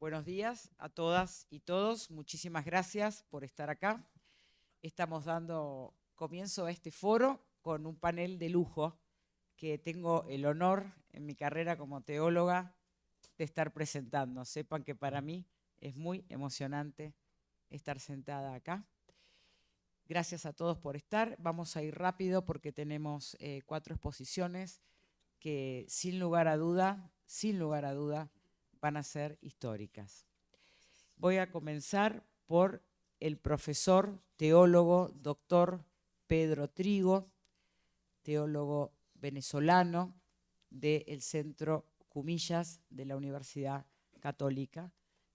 Buenos días a todas y todos. Muchísimas gracias por estar acá. Estamos dando comienzo a este foro con un panel de lujo que tengo el honor en mi carrera como teóloga de estar presentando. Sepan que para mí es muy emocionante estar sentada acá. Gracias a todos por estar. Vamos a ir rápido porque tenemos eh, cuatro exposiciones que sin lugar a duda, sin lugar a duda, van a ser históricas. Voy a comenzar por el profesor, teólogo, doctor Pedro Trigo, teólogo venezolano del Centro Cumillas de la Universidad Católica.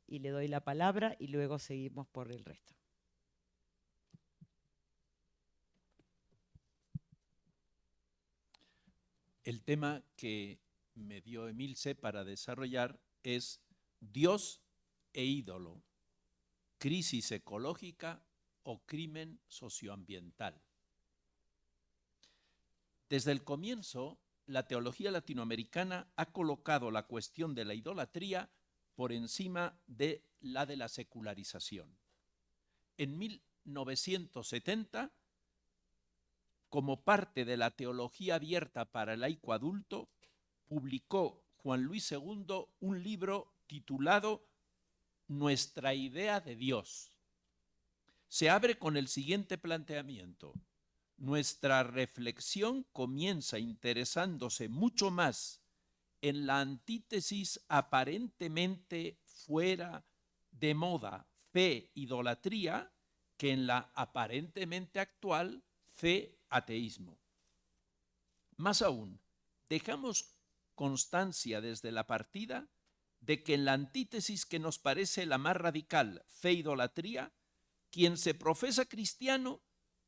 Y le doy la palabra y luego seguimos por el resto. El tema que me dio Emilce para desarrollar es Dios e ídolo, crisis ecológica o crimen socioambiental. Desde el comienzo, la teología latinoamericana ha colocado la cuestión de la idolatría por encima de la de la secularización. En 1970, como parte de la teología abierta para el laico adulto, publicó Juan Luis II un libro titulado Nuestra idea de Dios. Se abre con el siguiente planteamiento. Nuestra reflexión comienza interesándose mucho más en la antítesis aparentemente fuera de moda, fe, idolatría, que en la aparentemente actual fe, ateísmo. Más aún, dejamos constancia desde la partida de que en la antítesis que nos parece la más radical, fe-idolatría, quien se profesa cristiano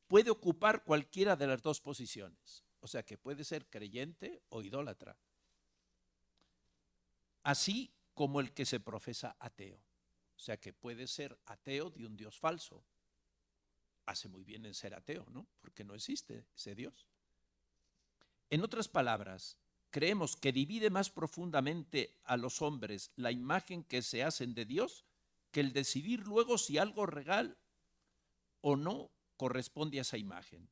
puede ocupar cualquiera de las dos posiciones. O sea que puede ser creyente o idólatra. Así como el que se profesa ateo. O sea que puede ser ateo de un Dios falso. Hace muy bien en ser ateo, ¿no? Porque no existe ese Dios. En otras palabras, creemos que divide más profundamente a los hombres la imagen que se hacen de Dios que el decidir luego si algo regal o no corresponde a esa imagen.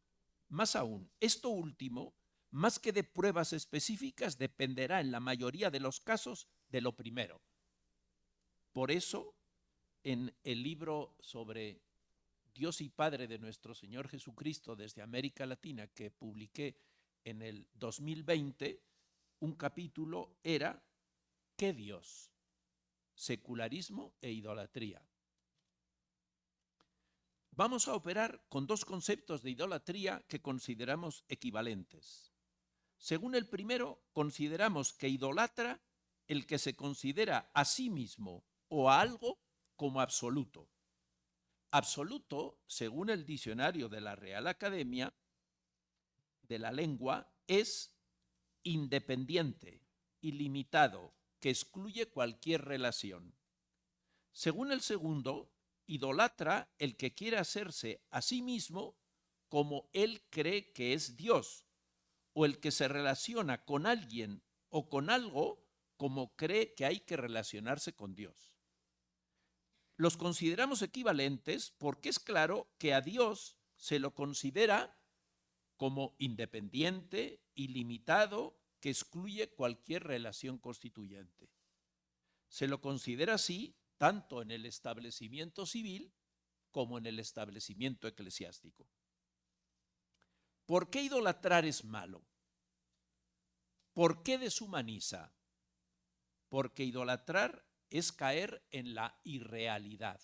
Más aún, esto último, más que de pruebas específicas, dependerá en la mayoría de los casos de lo primero. Por eso, en el libro sobre Dios y Padre de nuestro Señor Jesucristo desde América Latina que publiqué en el 2020, un capítulo era ¿qué Dios? Secularismo e idolatría. Vamos a operar con dos conceptos de idolatría que consideramos equivalentes. Según el primero, consideramos que idolatra el que se considera a sí mismo o a algo como absoluto. Absoluto, según el diccionario de la Real Academia de la Lengua, es independiente, ilimitado, que excluye cualquier relación. Según el segundo, idolatra el que quiere hacerse a sí mismo como él cree que es Dios, o el que se relaciona con alguien o con algo como cree que hay que relacionarse con Dios. Los consideramos equivalentes porque es claro que a Dios se lo considera como independiente, ilimitado, que excluye cualquier relación constituyente. Se lo considera así tanto en el establecimiento civil como en el establecimiento eclesiástico. ¿Por qué idolatrar es malo? ¿Por qué deshumaniza? Porque idolatrar es caer en la irrealidad.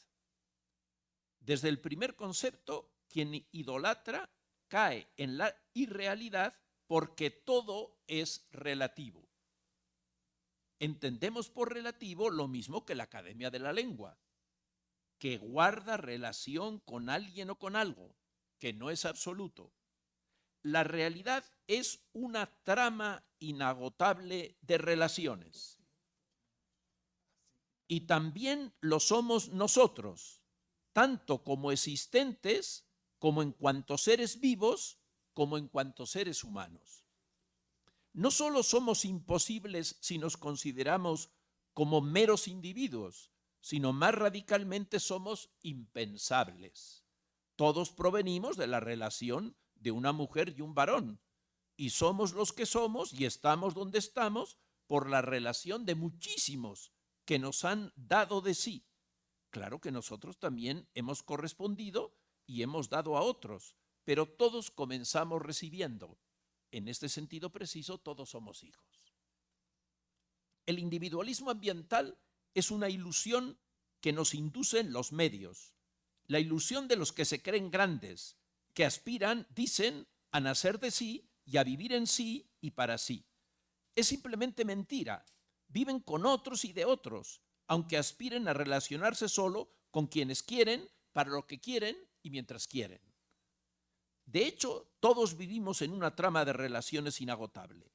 Desde el primer concepto, quien idolatra cae en la irrealidad porque todo es relativo entendemos por relativo lo mismo que la Academia de la Lengua, que guarda relación con alguien o con algo, que no es absoluto. La realidad es una trama inagotable de relaciones. Y también lo somos nosotros, tanto como existentes, como en cuanto seres vivos, como en cuanto seres humanos no solo somos imposibles si nos consideramos como meros individuos, sino más radicalmente somos impensables. Todos provenimos de la relación de una mujer y un varón, y somos los que somos y estamos donde estamos por la relación de muchísimos que nos han dado de sí. Claro que nosotros también hemos correspondido y hemos dado a otros, pero todos comenzamos recibiendo. En este sentido preciso, todos somos hijos. El individualismo ambiental es una ilusión que nos inducen los medios, la ilusión de los que se creen grandes, que aspiran, dicen, a nacer de sí y a vivir en sí y para sí. Es simplemente mentira. Viven con otros y de otros, aunque aspiren a relacionarse solo con quienes quieren, para lo que quieren y mientras quieren. De hecho, todos vivimos en una trama de relaciones inagotable.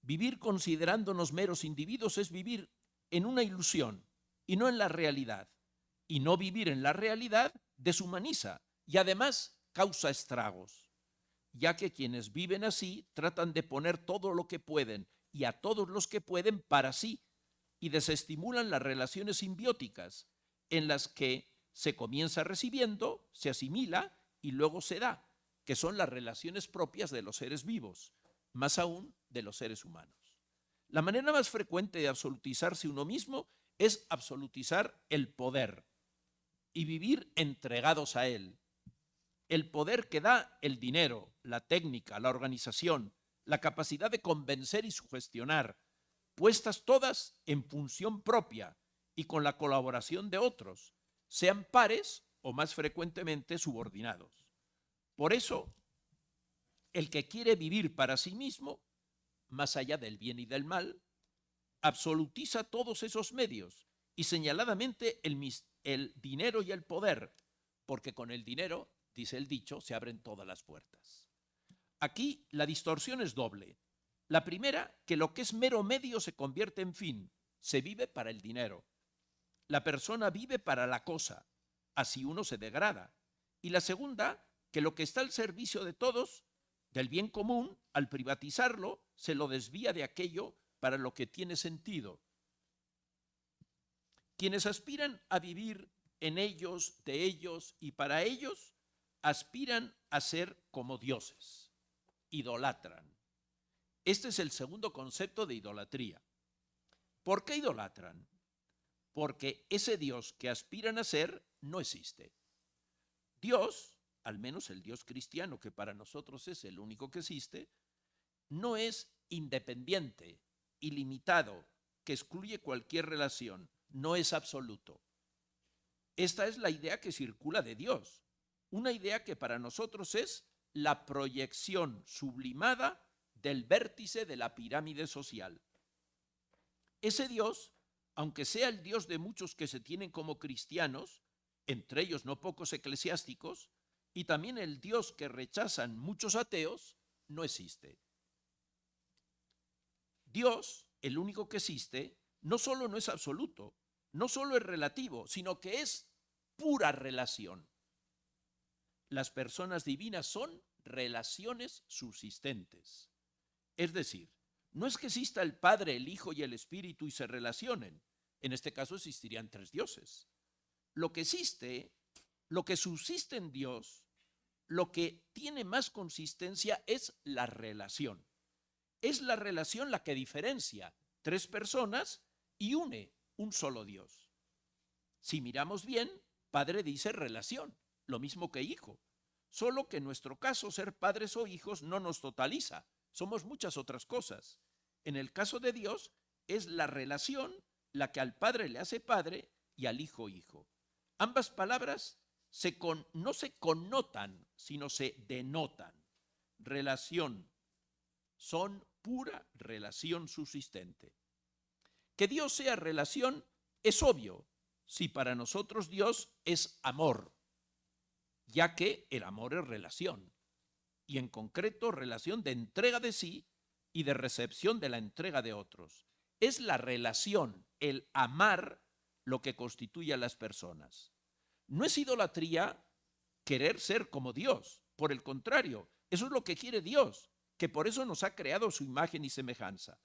Vivir considerándonos meros individuos es vivir en una ilusión y no en la realidad. Y no vivir en la realidad deshumaniza y además causa estragos, ya que quienes viven así tratan de poner todo lo que pueden y a todos los que pueden para sí y desestimulan las relaciones simbióticas en las que se comienza recibiendo, se asimila y luego se da, que son las relaciones propias de los seres vivos, más aún de los seres humanos. La manera más frecuente de absolutizarse uno mismo es absolutizar el poder y vivir entregados a él. El poder que da el dinero, la técnica, la organización, la capacidad de convencer y sugestionar, puestas todas en función propia y con la colaboración de otros, sean pares o más frecuentemente subordinados. Por eso, el que quiere vivir para sí mismo, más allá del bien y del mal, absolutiza todos esos medios y señaladamente el, dinero y el poder, porque con el dinero, dice el dicho, se abren todas las puertas. Aquí la distorsión es doble. La primera, que lo que es mero medio se convierte en fin, se vive para el dinero. La persona vive para la cosa, así uno se degrada. Y la segunda, que lo que está al servicio de todos, del bien común, al privatizarlo, se lo desvía de aquello para lo que tiene sentido. Quienes aspiran a vivir en ellos, de ellos y para ellos, aspiran a ser como dioses, idolatran. Este es el segundo concepto de idolatría. ¿Por qué idolatran? Porque ese Dios que aspiran a ser no existe. Dios, al menos el Dios cristiano, que para nosotros es el único que existe, no es independiente, ilimitado, que excluye cualquier relación, no es absoluto. Esta es la idea que circula de Dios, una idea que para nosotros es la proyección sublimada del vértice de la pirámide social. Ese Dios, aunque sea el Dios de muchos que se tienen como cristianos, entre ellos no pocos eclesiásticos, y también el Dios que rechazan muchos ateos, no existe. Dios, el único que existe, no solo no es absoluto, no solo es relativo, sino que es pura relación. Las personas divinas son relaciones subsistentes. Es decir, no es que exista el Padre, el Hijo y el Espíritu y se relacionen. En este caso existirían tres dioses. Lo que existe, lo que subsiste en Dios, lo que tiene más consistencia es la relación es la relación la que diferencia tres personas y une un solo Dios. Si miramos bien, padre dice relación, lo mismo que hijo. Solo que en nuestro caso ser padres o hijos no nos totaliza, somos muchas otras cosas. En el caso de Dios es la relación la que al padre le hace padre y al hijo hijo. Ambas palabras se no se connotan, sino se denotan. Relación son pura relación subsistente. Que Dios sea relación es obvio si para nosotros Dios es amor, ya que el amor es relación, y en concreto relación de entrega de sí y de recepción de la entrega de otros. Es la relación, el amar, lo que constituye a las personas. No es idolatría querer ser como Dios, por el contrario, eso es lo que quiere Dios, que por eso nos ha creado su imagen y semejanza.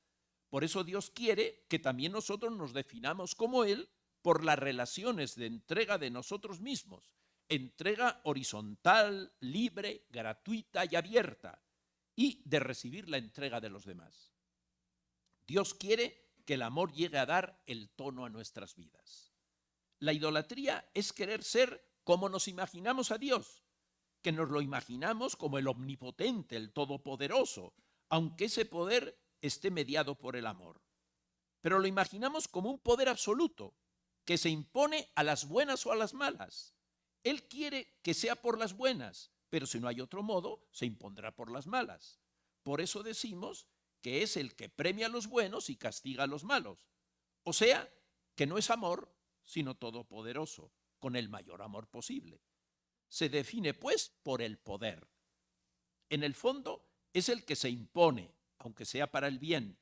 Por eso Dios quiere que también nosotros nos definamos como Él por las relaciones de entrega de nosotros mismos, entrega horizontal, libre, gratuita y abierta, y de recibir la entrega de los demás. Dios quiere que el amor llegue a dar el tono a nuestras vidas. La idolatría es querer ser como nos imaginamos a Dios, que nos lo imaginamos como el omnipotente, el todopoderoso, aunque ese poder esté mediado por el amor. Pero lo imaginamos como un poder absoluto, que se impone a las buenas o a las malas. Él quiere que sea por las buenas, pero si no hay otro modo, se impondrá por las malas. Por eso decimos que es el que premia a los buenos y castiga a los malos. O sea, que no es amor, sino todopoderoso, con el mayor amor posible. Se define, pues, por el poder. En el fondo, es el que se impone, aunque sea para el bien.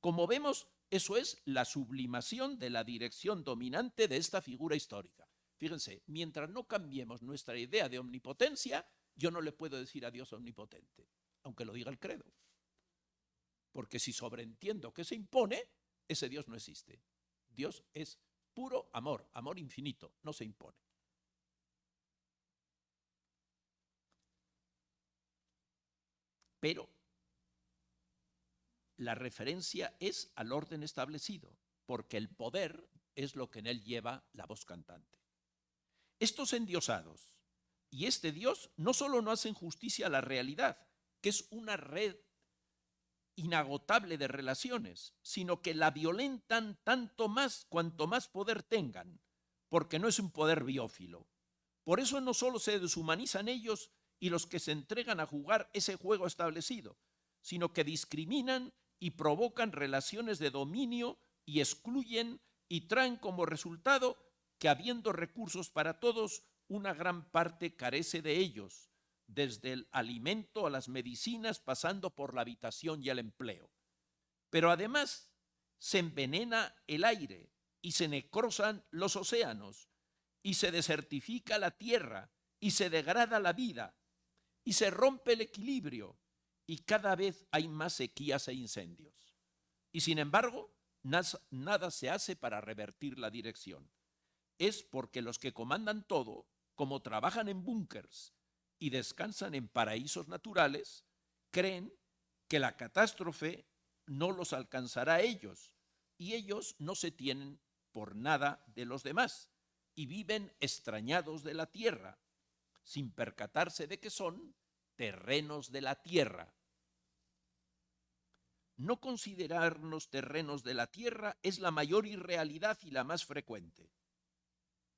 Como vemos, eso es la sublimación de la dirección dominante de esta figura histórica. Fíjense, mientras no cambiemos nuestra idea de omnipotencia, yo no le puedo decir a Dios omnipotente, aunque lo diga el credo. Porque si sobreentiendo que se impone, ese Dios no existe. Dios es puro amor, amor infinito, no se impone. Pero la referencia es al orden establecido, porque el poder es lo que en él lleva la voz cantante. Estos endiosados y este Dios no solo no hacen justicia a la realidad, que es una red inagotable de relaciones, sino que la violentan tanto más cuanto más poder tengan, porque no es un poder biófilo. Por eso no solo se deshumanizan ellos y los que se entregan a jugar ese juego establecido, sino que discriminan y provocan relaciones de dominio y excluyen y traen como resultado que habiendo recursos para todos, una gran parte carece de ellos, desde el alimento a las medicinas, pasando por la habitación y el empleo. Pero además se envenena el aire y se necrosan los océanos y se desertifica la tierra y se degrada la vida y se rompe el equilibrio y cada vez hay más sequías e incendios. Y sin embargo, nada se hace para revertir la dirección. Es porque los que comandan todo, como trabajan en búnkers y descansan en paraísos naturales, creen que la catástrofe no los alcanzará a ellos y ellos no se tienen por nada de los demás y viven extrañados de la tierra, sin percatarse de que son terrenos de la tierra. No considerarnos terrenos de la tierra es la mayor irrealidad y la más frecuente.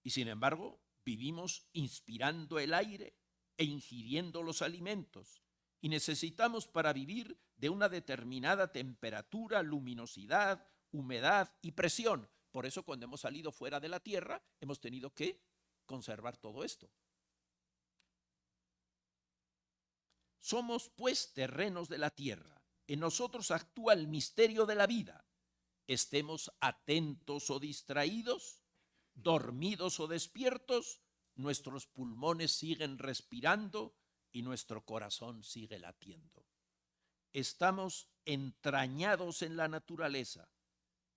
Y sin embargo, vivimos inspirando el aire e ingiriendo los alimentos, y necesitamos para vivir de una determinada temperatura, luminosidad, humedad y presión. Por eso cuando hemos salido fuera de la Tierra hemos tenido que conservar todo esto. Somos pues terrenos de la tierra. En nosotros actúa el misterio de la vida. Estemos atentos o distraídos, dormidos o despiertos, nuestros pulmones siguen respirando y nuestro corazón sigue latiendo. Estamos entrañados en la naturaleza,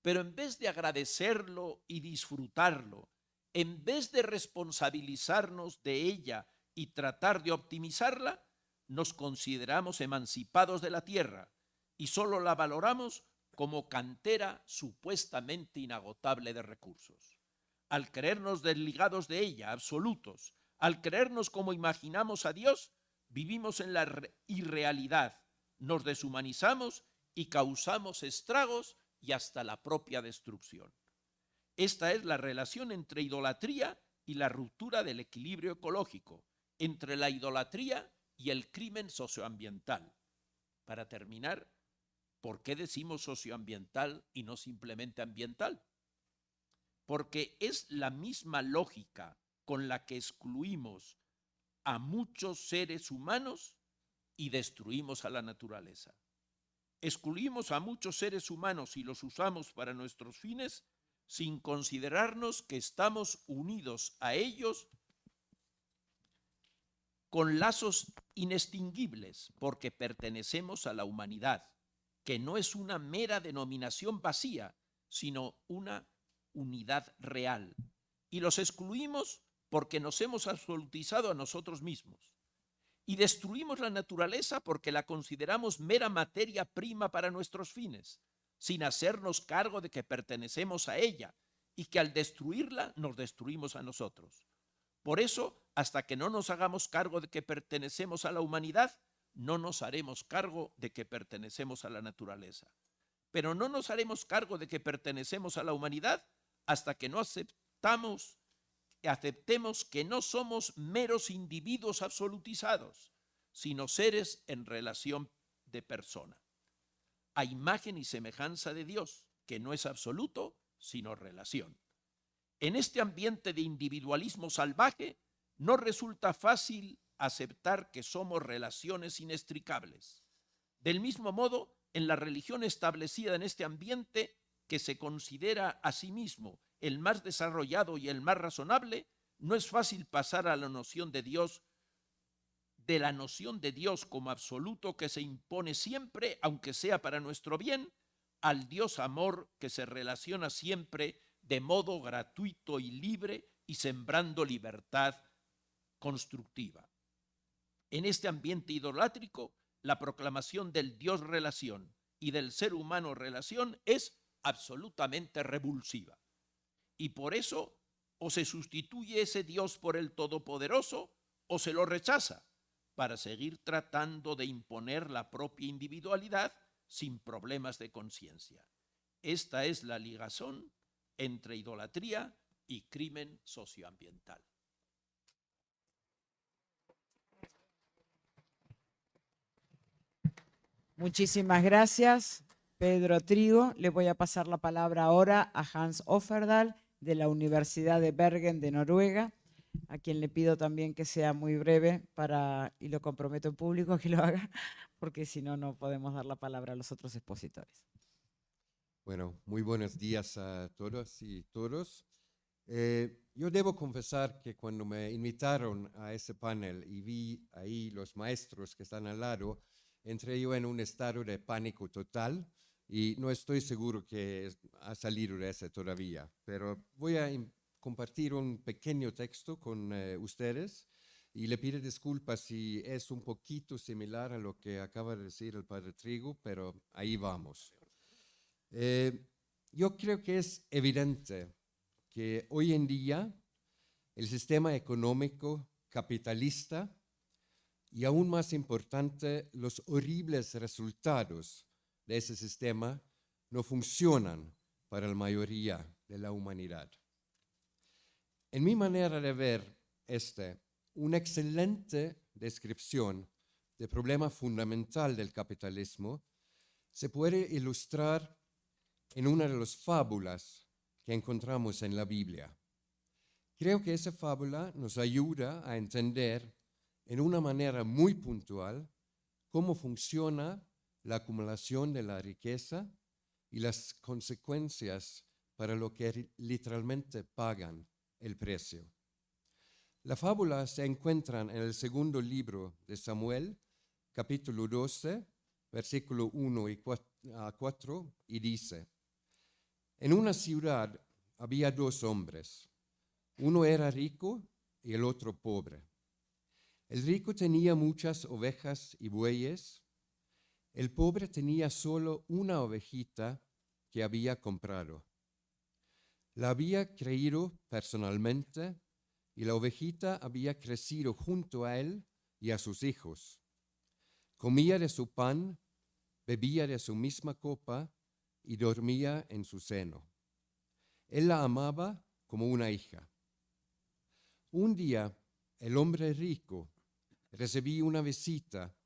pero en vez de agradecerlo y disfrutarlo, en vez de responsabilizarnos de ella y tratar de optimizarla, nos consideramos emancipados de la tierra y solo la valoramos como cantera supuestamente inagotable de recursos. Al creernos desligados de ella, absolutos, al creernos como imaginamos a Dios, vivimos en la irrealidad, nos deshumanizamos y causamos estragos y hasta la propia destrucción. Esta es la relación entre idolatría y la ruptura del equilibrio ecológico, entre la idolatría y el crimen socioambiental. Para terminar, ¿por qué decimos socioambiental y no simplemente ambiental? Porque es la misma lógica con la que excluimos a muchos seres humanos y destruimos a la naturaleza. Excluimos a muchos seres humanos y los usamos para nuestros fines sin considerarnos que estamos unidos a ellos con lazos inextinguibles, porque pertenecemos a la humanidad, que no es una mera denominación vacía, sino una unidad real y los excluimos porque nos hemos absolutizado a nosotros mismos. Y destruimos la naturaleza porque la consideramos mera materia prima para nuestros fines, sin hacernos cargo de que pertenecemos a ella y que al destruirla nos destruimos a nosotros. Por eso, hasta que no nos hagamos cargo de que pertenecemos a la humanidad, no nos haremos cargo de que pertenecemos a la naturaleza. Pero no nos haremos cargo de que pertenecemos a la humanidad hasta que no aceptamos, aceptemos que no somos meros individuos absolutizados, sino seres en relación de persona. A imagen y semejanza de Dios, que no es absoluto, sino relación. En este ambiente de individualismo salvaje, no resulta fácil aceptar que somos relaciones inextricables. Del mismo modo, en la religión establecida en este ambiente, que se considera a sí mismo el más desarrollado y el más razonable, no es fácil pasar a la noción de Dios, de la noción de Dios como absoluto que se impone siempre, aunque sea para nuestro bien, al Dios amor que se relaciona siempre de modo gratuito y libre y sembrando libertad constructiva. En este ambiente idolátrico, la proclamación del Dios relación y del ser humano relación es absolutamente revulsiva. Y por eso o se sustituye ese Dios por el Todopoderoso o se lo rechaza para seguir tratando de imponer la propia individualidad sin problemas de conciencia. Esta es la ligazón entre idolatría y crimen socioambiental. Muchísimas gracias, Pedro Trigo. Le voy a pasar la palabra ahora a Hans Offerdal de la Universidad de Bergen de Noruega, a quien le pido también que sea muy breve para, y lo comprometo en público que lo haga, porque si no, no podemos dar la palabra a los otros expositores. Bueno, muy buenos días a todos y todos. Eh, yo debo confesar que cuando me invitaron a ese panel y vi ahí los maestros que están al lado, entré yo en un estado de pánico total y no estoy seguro que ha salido de ese todavía, pero voy a compartir un pequeño texto con eh, ustedes y le pido disculpas si es un poquito similar a lo que acaba de decir el padre Trigo, pero ahí vamos. Eh, yo creo que es evidente que hoy en día el sistema económico capitalista y aún más importante, los horribles resultados de ese sistema no funcionan para la mayoría de la humanidad. En mi manera de ver este, una excelente descripción del problema fundamental del capitalismo se puede ilustrar en una de las fábulas que encontramos en la Biblia. Creo que esa fábula nos ayuda a entender en una manera muy puntual cómo funciona la acumulación de la riqueza y las consecuencias para lo que literalmente pagan el precio. La fábula se encuentra en el segundo libro de Samuel, capítulo 12, versículo 1 y 4, y dice, En una ciudad había dos hombres, uno era rico y el otro pobre. El rico tenía muchas ovejas y bueyes. El pobre tenía solo una ovejita que había comprado. La había creído personalmente y la ovejita había crecido junto a él y a sus hijos. Comía de su pan, bebía de su misma copa y dormía en su seno. Él la amaba como una hija. Un día el hombre rico recibí una visita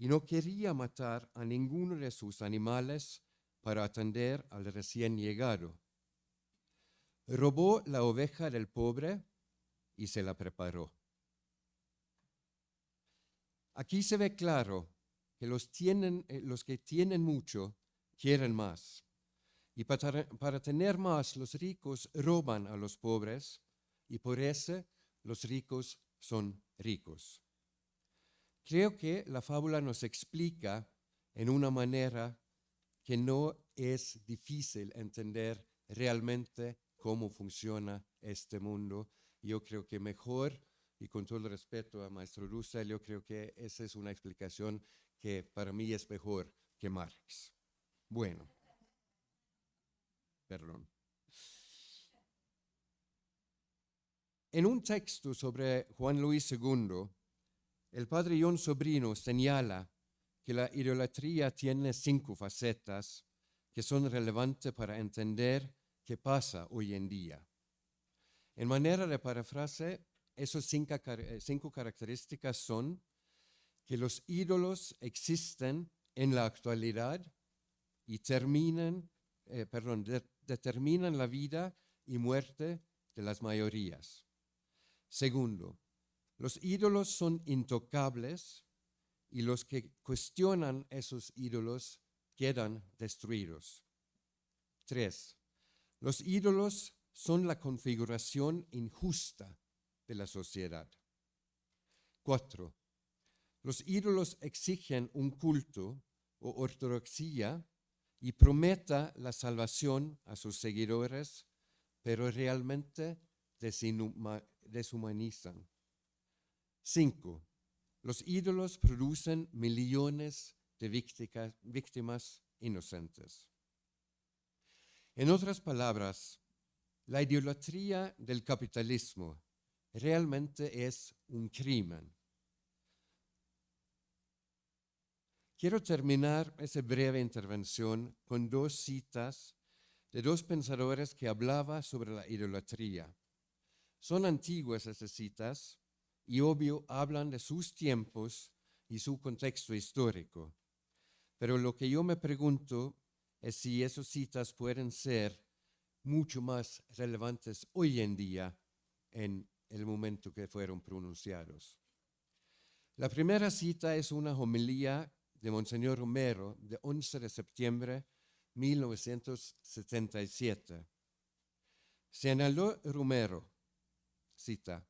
y no quería matar a ninguno de sus animales para atender al recién llegado. Robó la oveja del pobre y se la preparó. Aquí se ve claro que los, eh, que tienen mucho quieren más. Y para, para tener más, los ricos roban a los pobres y por eso los ricos son ricos. Creo que la fábula nos explica en una manera que no es difícil entender realmente cómo funciona este mundo. Yo creo que mejor, y con todo el respeto a Maestro Russell, yo creo que esa es una explicación que para mí es mejor que Marx. Bueno, perdón. En un texto sobre Juan Luis II, el padre John Sobrino señala que la idolatría tiene cinco facetas que son relevantes para entender qué pasa hoy en día. En manera de parafrase, esas cinco, cinco características son que los ídolos existen en la actualidad y eh, determinan la vida y muerte de las mayorías. Segundo, los ídolos son intocables y los que cuestionan esos ídolos quedan destruidos. Tres, los ídolos son la configuración injusta de la sociedad. Cuatro, los ídolos exigen un culto o ortodoxia y prometa la salvación a sus seguidores, pero realmente deshumanizan. Cinco, los ídolos producen millones de víctimas inocentes. En otras palabras, la idolatría del capitalismo realmente es un crimen. Quiero terminar esa breve intervención con dos citas de dos pensadores que hablaban sobre la idolatría. Son antiguas esas citas y obvio hablan de sus tiempos y su contexto histórico. Pero lo que yo me pregunto es si esas citas pueden ser mucho más relevantes hoy en día en el momento que fueron pronunciados. La primera cita es una homilía de Monseñor Romero de 11 de septiembre de 1977. Señaló Romero, cita,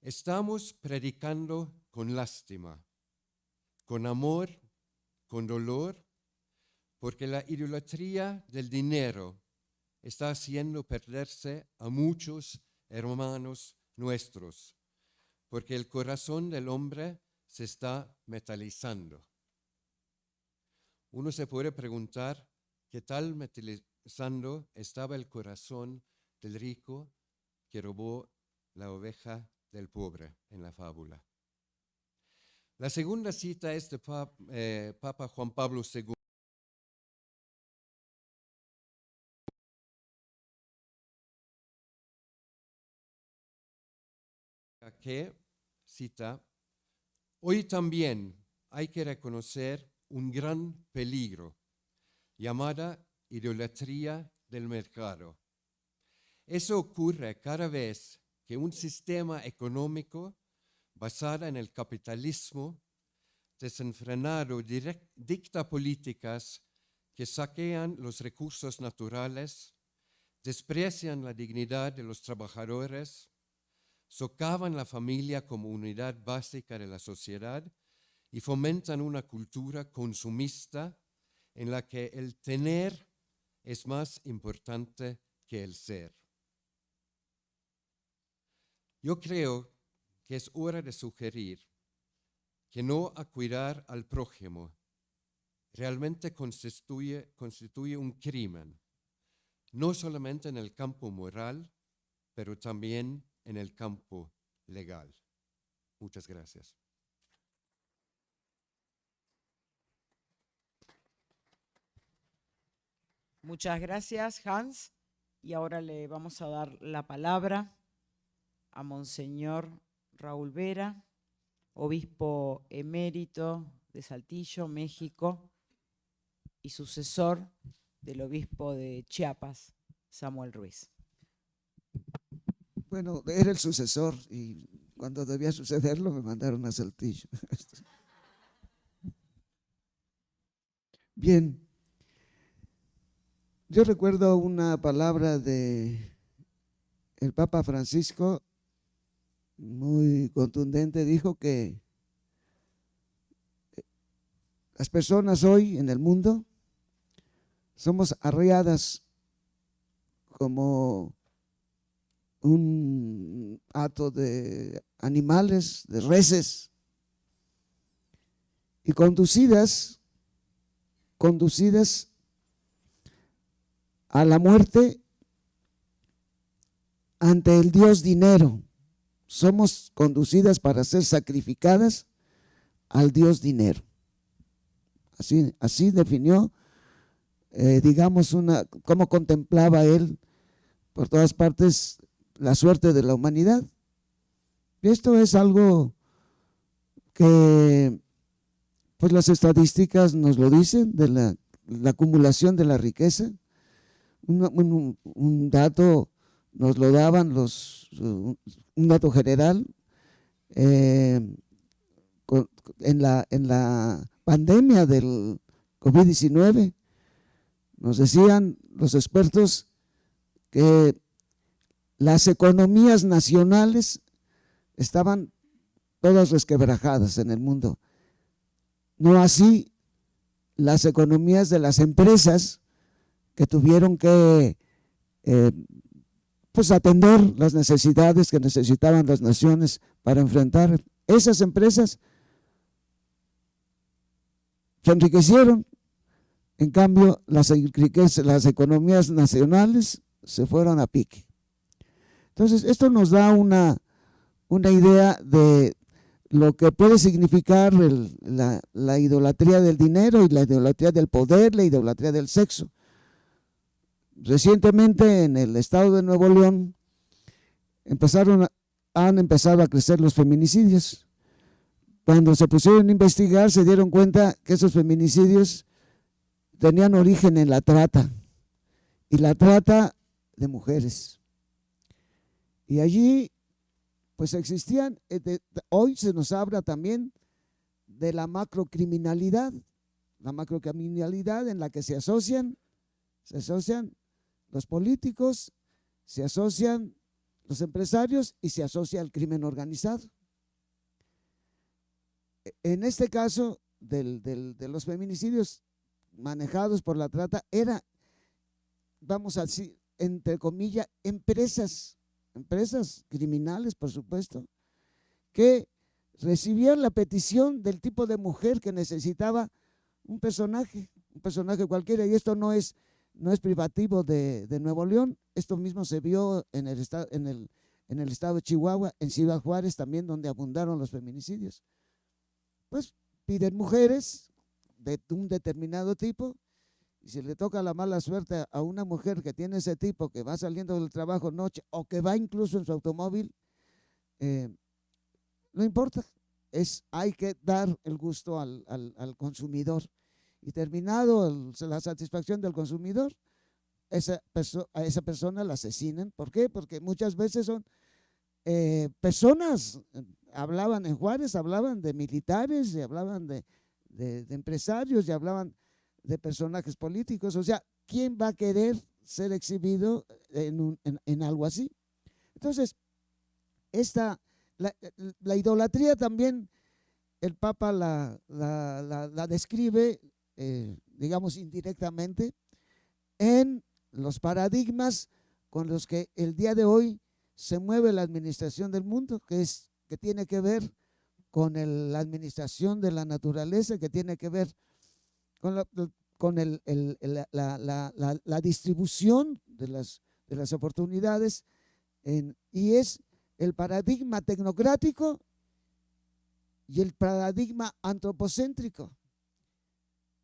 estamos predicando con lástima, con amor con dolor, porque la idolatría del dinero está haciendo perderse a muchos hermanos nuestros, porque el corazón del hombre se está metalizando. Uno se puede preguntar qué tal metalizando estaba el corazón del rico que robó la oveja del pobre en la fábula. La segunda cita es de eh, Papa, Juan Pablo II. que cita, hoy también hay que reconocer un gran peligro llamada idolatría del mercado. Eso ocurre cada vez que un sistema económico basada en el capitalismo desenfrenado dicta políticas que saquean los recursos naturales, desprecian la dignidad de los trabajadores, socavan la familia como unidad básica de la sociedad y fomentan una cultura consumista en la que el tener es más importante que el ser. Yo creo que es hora de sugerir que no cuidar al prójimo realmente constituye, constituye un crimen, no solamente en el campo moral, pero también en el campo legal. Muchas gracias. Muchas gracias, Hans. Y ahora le vamos a dar la palabra a Monseñor Raúl Vera, obispo emérito de Saltillo, México, y sucesor del obispo de Chiapas, Samuel Ruiz. Bueno, era el sucesor y cuando debía sucederlo me mandaron a Saltillo. Bien, yo recuerdo una palabra de el Papa Francisco muy contundente, dijo que las personas hoy en el mundo somos arreadas como un hato de animales, de reses, y conducidas, conducidas a la muerte ante el Dios dinero. Somos conducidas para ser sacrificadas al Dios dinero. Así, así definió, eh, digamos, una, cómo contemplaba él por todas partes la suerte de la humanidad. Y esto es algo que, pues las estadísticas nos lo dicen, de la, acumulación de la riqueza. Un, dato nos lo daban los, un dato general, eh, en, la, en la pandemia del COVID-19, nos decían los expertos que las economías nacionales estaban todas resquebrajadas en el mundo. No así las economías de las empresas que tuvieron que eh, pues atender las necesidades que necesitaban las naciones para enfrentar. Esas empresas se enriquecieron, en cambio las, las economías nacionales se fueron a pique. Entonces, esto nos da una, una idea de lo que puede significar la, idolatría del dinero y la idolatría del poder, la idolatría del sexo. Recientemente en el estado de Nuevo León empezaron, han empezado a crecer los feminicidios. Cuando se pusieron a investigar se dieron cuenta que esos feminicidios tenían origen en la trata y la trata de mujeres. Y allí, pues existían, eh, hoy se nos habla también de la macrocriminalidad, la macrocriminalidad en la que se asocian, se asocian los políticos, se asocian los empresarios y se asocia el crimen organizado. E, en este caso de los feminicidios manejados por la trata, era, vamos a decir, entre comillas, empresas empresas criminales, por supuesto, que recibían la petición del tipo de mujer que necesitaba un personaje, un personaje cualquiera, y esto no es, no es privativo de, Nuevo León, esto mismo se vio en el, estado, en, en el estado de Chihuahua, en Ciudad Juárez también, donde abundaron los feminicidios. Pues piden mujeres de un determinado tipo, y si le toca la mala suerte a una mujer que tiene ese tipo, que va saliendo del trabajo noche o que va incluso en su automóvil, eh, no importa, es, hay que dar el gusto al, consumidor. Y terminado la satisfacción del consumidor, esa a esa persona la asesinan. ¿Por qué? Porque muchas veces son eh, personas, hablaban en Juárez, hablaban de militares, y hablaban de, empresarios, y hablaban de personajes políticos. O sea, ¿quién va a querer ser exhibido en, algo así? Entonces, esta, la, idolatría también el Papa la, la, describe, eh, digamos, indirectamente en los paradigmas con los que el día de hoy se mueve la administración del mundo, que, es, que tiene que ver con la administración de la naturaleza, que tiene que ver con la, con el, la, distribución de las, de las oportunidades y es el paradigma tecnocrático y el paradigma antropocéntrico.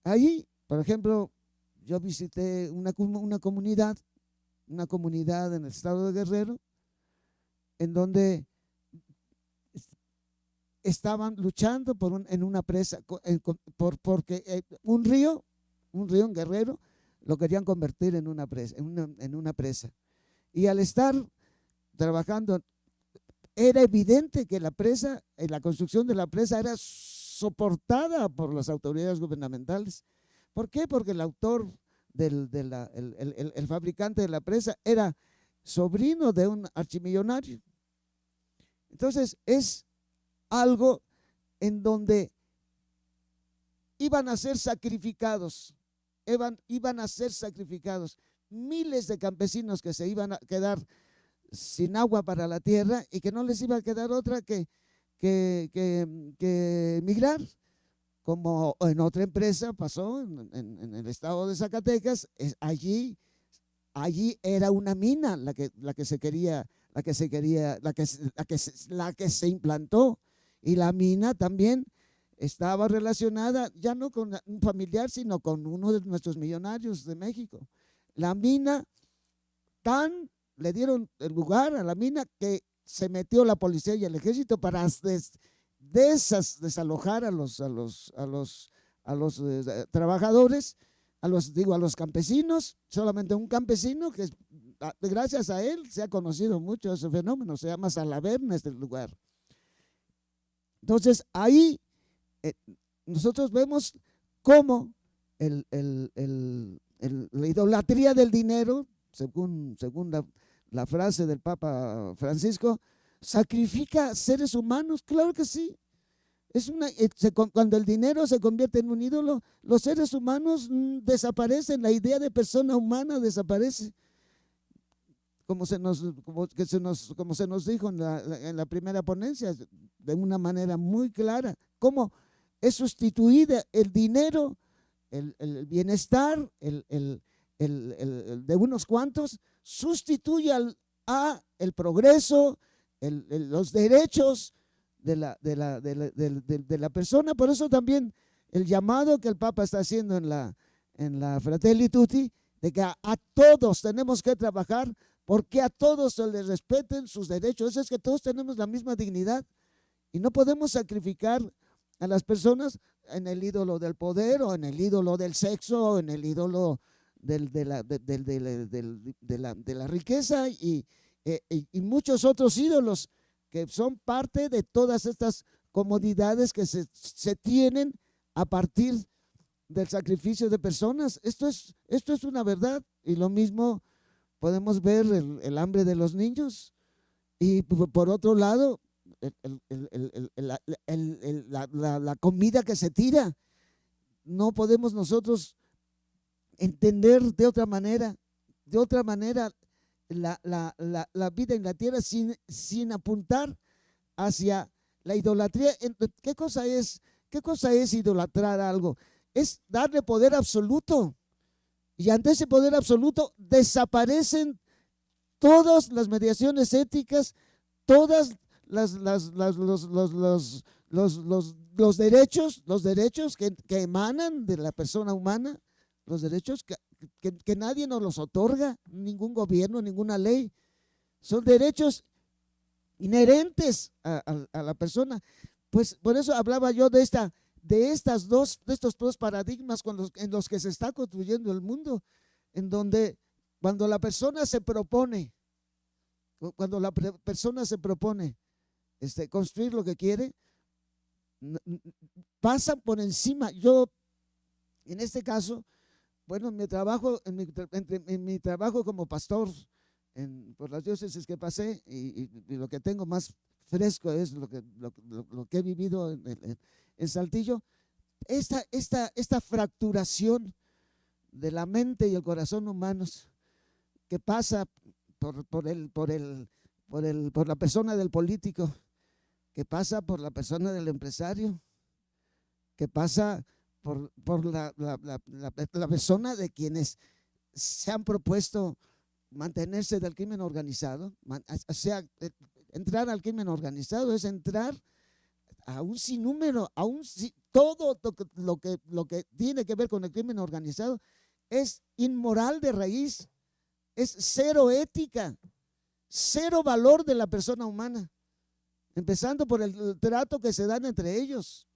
Ahí, por ejemplo, yo visité una, una comunidad, una comunidad en el estado de Guerrero, en donde estaban luchando por en una presa, por, porque eh, un río, un río en Guerrero, lo querían convertir en una presa. En una, presa. Y al estar trabajando, era evidente que la presa, eh, la construcción de la presa era soportada por las autoridades gubernamentales. ¿Por qué? Porque el autor, del, el fabricante de la presa era sobrino de un archimillonario. Entonces es algo en donde iban a ser sacrificados, iban, iban a ser sacrificados miles de campesinos que se iban a quedar sin agua para la tierra y que no les iba a quedar otra que, que, que, migrar. Como en otra empresa pasó en, en, el estado de Zacatecas, allí, allí era una mina la que, la que se quería, la que se quería, la que, la que, la que se implantó. Y la mina también estaba relacionada ya no con un familiar, sino con uno de nuestros millonarios de México. La mina tan le dieron el lugar a la mina que se metió la policía y el ejército para desalojar a los, a los, a los, a los eh, trabajadores, a los, digo, a los campesinos, solamente un campesino que gracias a él se ha conocido mucho ese fenómeno, se llama Salaverna este lugar. Entonces ahí eh, nosotros vemos cómo el, la idolatría del dinero, según, según la, la frase del Papa Francisco, sacrifica seres humanos, claro que sí. Es una, eh, cuando el dinero se convierte en un ídolo, los seres humanos mm, desaparecen, la idea de persona humana desaparece. Como se nos, como, se nos, como se nos dijo en la, primera ponencia, de una manera muy clara, cómo es sustituida el dinero, el, el bienestar, el, de unos cuantos, sustituye al, a el progreso, los derechos de la, de, la, de, la, persona. Por eso también el llamado que el Papa está haciendo en la, en la Fratelli Tutti, de que a, todos tenemos que trabajar porque a todos se les respeten sus derechos. Es que todos tenemos la misma dignidad y no podemos sacrificar a las personas en el ídolo del poder o en el ídolo del sexo o en el ídolo de, la, la, la, riqueza eh, y, y, muchos otros ídolos que son parte de todas estas comodidades que se, se tienen a partir del sacrificio de personas. Esto es, esto es una verdad y lo mismo podemos ver el, el hambre de los niños y por otro lado la, la comida que se tira. No podemos nosotros entender de otra manera, de otra manera la, la, vida en la tierra sin, sin apuntar hacia la idolatría. ¿Qué cosa es? ¿Qué cosa es idolatrar algo? Es darle poder absoluto. Y ante ese poder absoluto desaparecen todas las mediaciones éticas, todas las, las, los, los, los, los, los, derechos, los derechos que emanan de la persona humana los derechos que, que, nadie nos los otorga, ningún gobierno, ninguna ley. Son derechos inherentes a, la persona. Pues por eso hablaba yo de esta, de estas dos, de estos dos paradigmas en los que se está construyendo el mundo, en donde cuando la persona se propone, cuando la persona se propone este, construir lo que quiere, pasa por encima. Yo, en este caso, bueno, mi trabajo, en mi, en mi trabajo como pastor en, por las diócesis que pasé y, lo que tengo más fresco es lo que, lo, que he vivido en, en, Saltillo, esta, esta, esta fracturación de la mente y el corazón humanos que pasa por, por, el, por, el, por, el, por la persona del político, que pasa por la persona del empresario, que pasa por, la, persona de quienes se han propuesto mantenerse del crimen organizado, o sea, eh, entrar al crimen organizado es entrar a un sinnúmero, a un todo lo que, lo que tiene que ver con el crimen organizado es inmoral de raíz, es cero ética, cero valor de la persona humana, empezando por el trato que se dan entre ellos.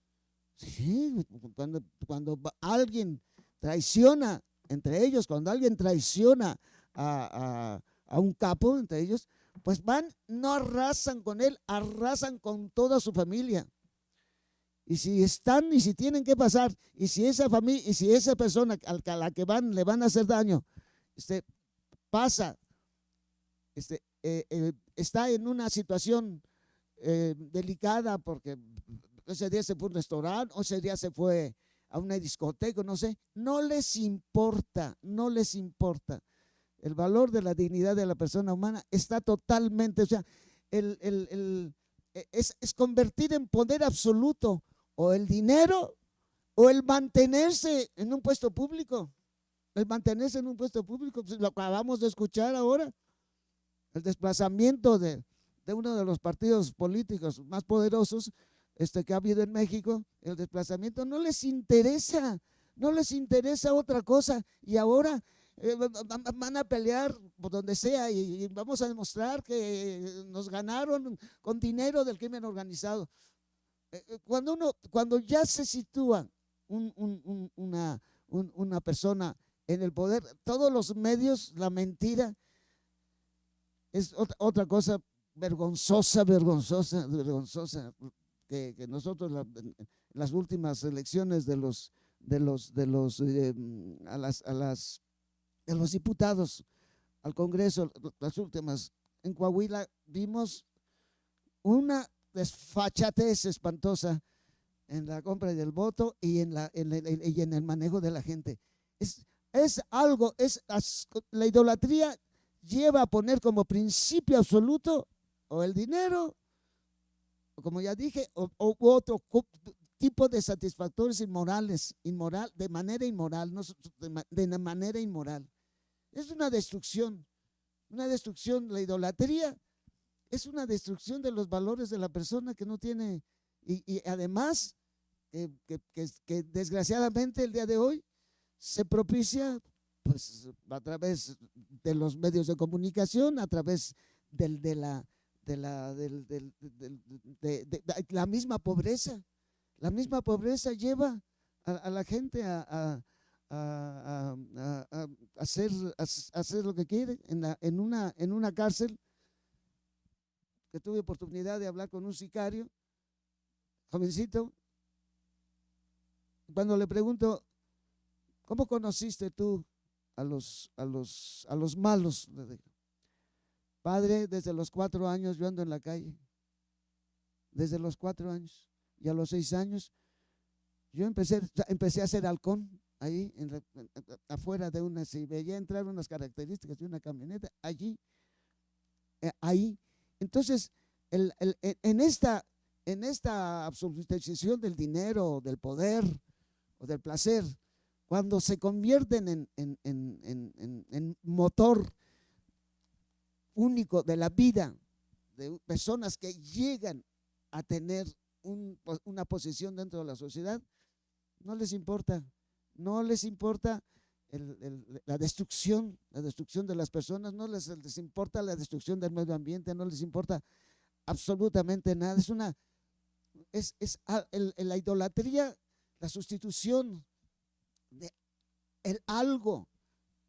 Sí, cuando, cuando alguien traiciona entre ellos, cuando alguien traiciona a, un capo entre ellos, pues van, no arrasan con él, arrasan con toda su familia. Y si están y si tienen que pasar, y si esa familia, y si esa persona a la que van le van a hacer daño, este, pasa, este, eh, eh, está en una situación eh, delicada porque ese día se fue a un restaurante, o ese día se fue a una discoteca, no sé. No les importa, no les importa. el valor de la dignidad de la persona humana está totalmente, o sea, e, es, es convertir en poder absoluto o el dinero o el mantenerse en un puesto público. El mantenerse en un puesto público, pues lo acabamos de escuchar ahora. El desplazamiento de, de uno de los partidos políticos más poderosos este, que ha habido en México, el desplazamiento, no les interesa, no les interesa otra cosa. Y ahora eh, van a pelear por donde sea y, vamos a demostrar que nos ganaron con dinero del crimen organizado. Eh, eh, cuando, uno, cuando ya se sitúa una, persona en el poder, todos los medios, la mentira, es otra cosa vergonzosa, vergonzosa, vergonzosa, que, nosotros en las últimas elecciones de los, de los, de los, a las, a las de los diputados al Congreso, las últimas, en Coahuila vimos una desfachatez espantosa en la compra del voto y en, la, en, el, y en el manejo de la gente. Es, es algo, es la idolatría lleva a poner como principio absoluto o el dinero, como ya dije, o, otro tipo de satisfactores inmorales, inmoral, de manera inmoral, no, de manera inmoral. Es una destrucción, una destrucción, la idolatría es una destrucción de los valores de la persona que no tiene, y, además, que, desgraciadamente el día de hoy se propicia pues a través de los medios de comunicación, a través del, de, la, de, la, del, de, la misma pobreza. La misma pobreza lleva a, la gente a, a, hacer, hacer lo que quiere. En, en, una, en una cárcel, que tuve oportunidad de hablar con un sicario, jovencito, cuando le pregunto, ¿cómo conociste tú a los, a los, a los malos? Padre, desde los cuatro años yo ando en la calle. Desde los cuatro años. Y a los seis años yo empecé, empecé a ser halcón ahí afuera de una, si veía entrar unas características de una camioneta, allí, eh, ahí. Entonces, el, en, esta, en esta absolutización del dinero, del poder o del placer, cuando se convierten en, en, en motor único de la vida de personas que llegan a tener una posición dentro de la sociedad, no les importa no les importa la destrucción, la destrucción de las personas, no les, importa la destrucción del medio ambiente, no les importa absolutamente nada. Es una, es, es la idolatría, la sustitución de el algo,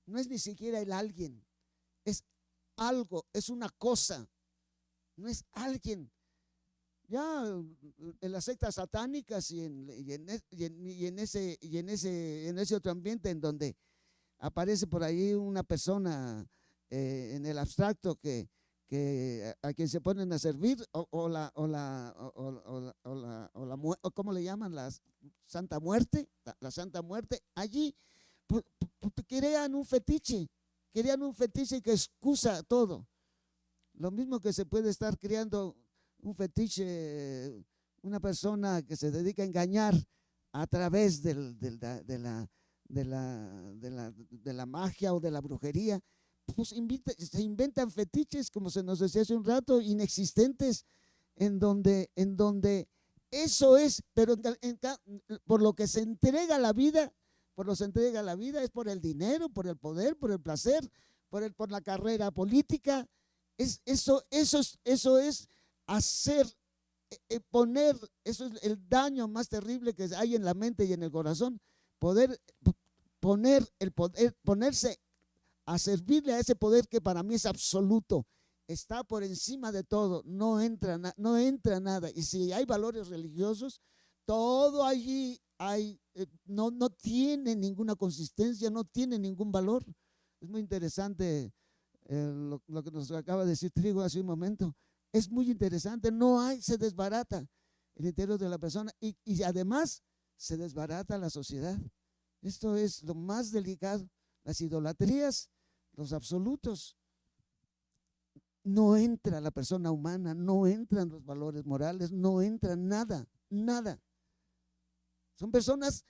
no es ni siquiera el alguien, es algo, es una cosa, no es alguien ya en las sectas satánicas y en, en, ese, y en, ese, en ese otro ambiente en donde aparece por ahí una persona eh, en el abstracto que, a, quien se ponen a servir o, la, o, la, o, la, o, ¿cómo le llaman? La Santa Muerte, la, Santa Muerte, allí crean un fetiche, crean un fetiche que excusa todo. Lo mismo que se puede estar creando un fetiche, una persona que se dedica a engañar a través de, la, de, la, de, la, magia o de la brujería, pues se inventan fetiches, como se nos decía hace un rato, inexistentes, en donde, en donde eso es, pero por lo que se entrega la vida, por lo que se entrega la vida es por el dinero, por el poder, por el placer, por, el, por la carrera política. Es, eso, eso, eso es hacer, eh, poner, eso es el daño más terrible que hay en la mente y en el corazón, poder poner el poder, ponerse a servirle a ese poder que para mí es absoluto, está por encima de todo, no entra, no entra nada. Y si hay valores religiosos, todo allí hay, eh, no, tiene ninguna consistencia, no tiene ningún valor. Es muy interesante lo, lo, que nos acaba de decir Trigo hace un momento es muy interesante, no hay, se desbarata el interior de la persona y, y además se desbarata la sociedad. Esto es lo más delicado. Las idolatrías los absolutos. No entra la persona humana, no entran los valores morales, no entra nada, nada. Son personas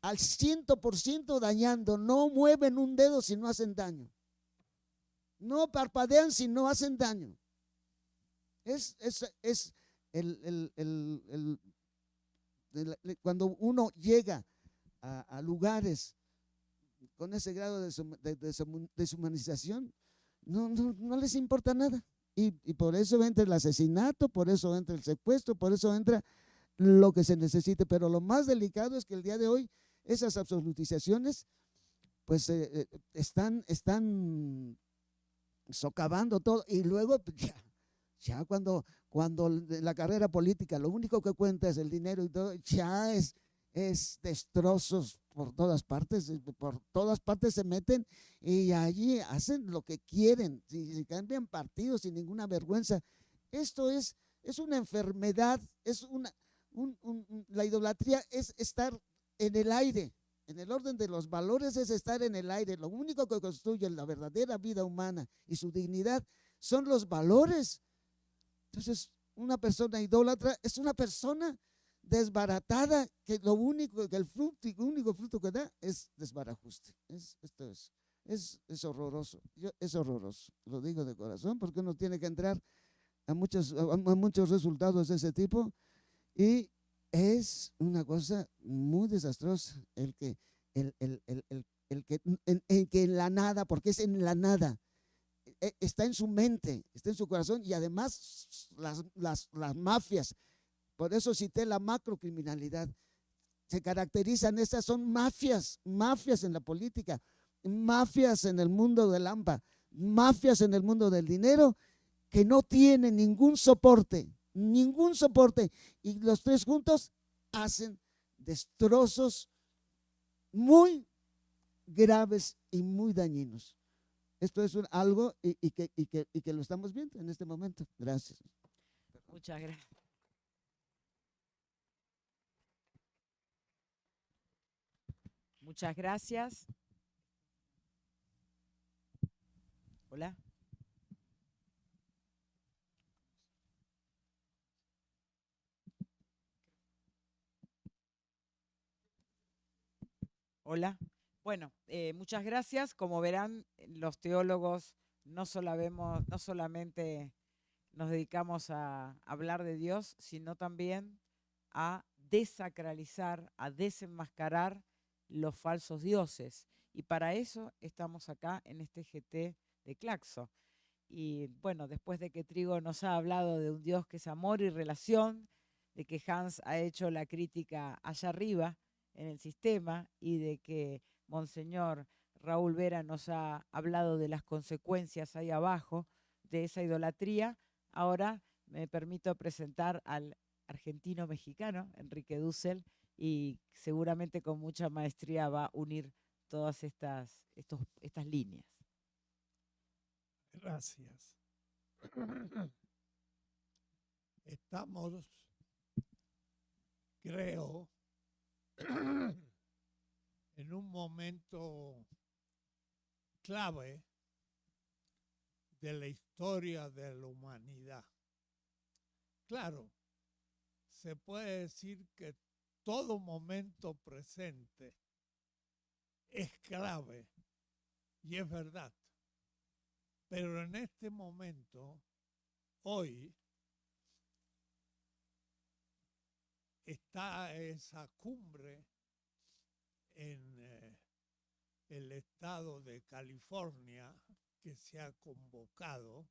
al ciento por ciento dañando, no mueven un dedo si no hacen daño. No parpadean si no hacen daño. Es, es, es el, cuando uno llega a, lugares con ese grado de, deshumanización, no, no, les importa nada. Y, y, por eso entra el asesinato, por eso entra el secuestro, por eso entra lo que se necesite. Pero lo más delicado es que el día de hoy esas absolutizaciones pues eh, eh, están, están socavando todo. Y luego pues, ya, ya cuando, cuando la carrera política lo único que cuenta es el dinero y todo, ya es, es destrozos por todas partes, por todas partes se meten y allí hacen lo que quieren, si, cambian partidos sin ninguna vergüenza. Esto es, es una enfermedad, es una, la idolatría es estar en el aire, en el orden de los valores es estar en el aire. Lo único que construye la verdadera vida humana y su dignidad son los valores. Entonces, una persona idólatra es una persona desbaratada que lo único, que el fruto, el único fruto que da es desbarajuste. Es, esto es, es, es horroroso. es horroroso. Lo digo de corazón porque uno tiene que entrar a muchos, a muchos resultados de ese tipo y es una cosa muy desastrosa el que, el, el, el, el que, en, que en la nada, porque es en la nada, e, está en su mente, está en su corazón y además las, las, las mafias, por eso cité la macrocriminalidad, se caracterizan, estas son mafias, mafias en la política, mafias en el mundo del AMPA, mafias en el mundo del dinero que no tienen ningún soporte, ningún soporte. Y los tres juntos hacen destrozos muy graves y muy dañinos. Esto es algo y, que, que, y que lo estamos viendo en este momento. Gracias. Muchas gracias. Muchas gracias. Hola. Hola. Bueno, eh, muchas gracias. Como verán, los teólogos no, no solamente nos dedicamos a hablar de Dios, sino también a desacralizar, a desenmascarar los falsos dioses. Y para eso estamos acá en este GT de Claxo. Y bueno, después de que Trigo nos ha hablado de un Dios que es amor y relación, de que Hans ha hecho la crítica allá arriba, en el sistema y de que Monseñor Raúl Vera nos ha hablado de las consecuencias ahí abajo de esa idolatría, ahora me permito presentar al argentino mexicano, Enrique Dussel, y seguramente con mucha maestría va a unir todas estas, estas líneas. Gracias. Estamos, creo, en un momento clave de la historia de la humanidad. Claro, se puede decir que todo momento presente es clave y es verdad. Pero en este momento, hoy, está esa cumbre en eh, el estado de California que se ha convocado,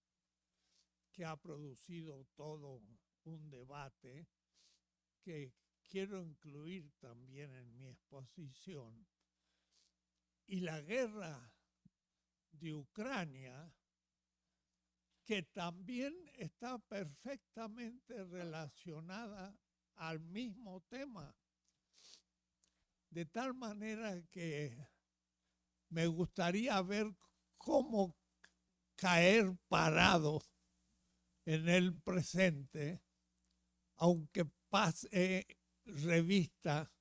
que ha producido todo un debate que quiero incluir también en mi exposición. Y la guerra de Ucrania, que también está perfectamente relacionada al mismo tema. De tal manera que me gustaría ver cómo caer parado en el presente, aunque pase revista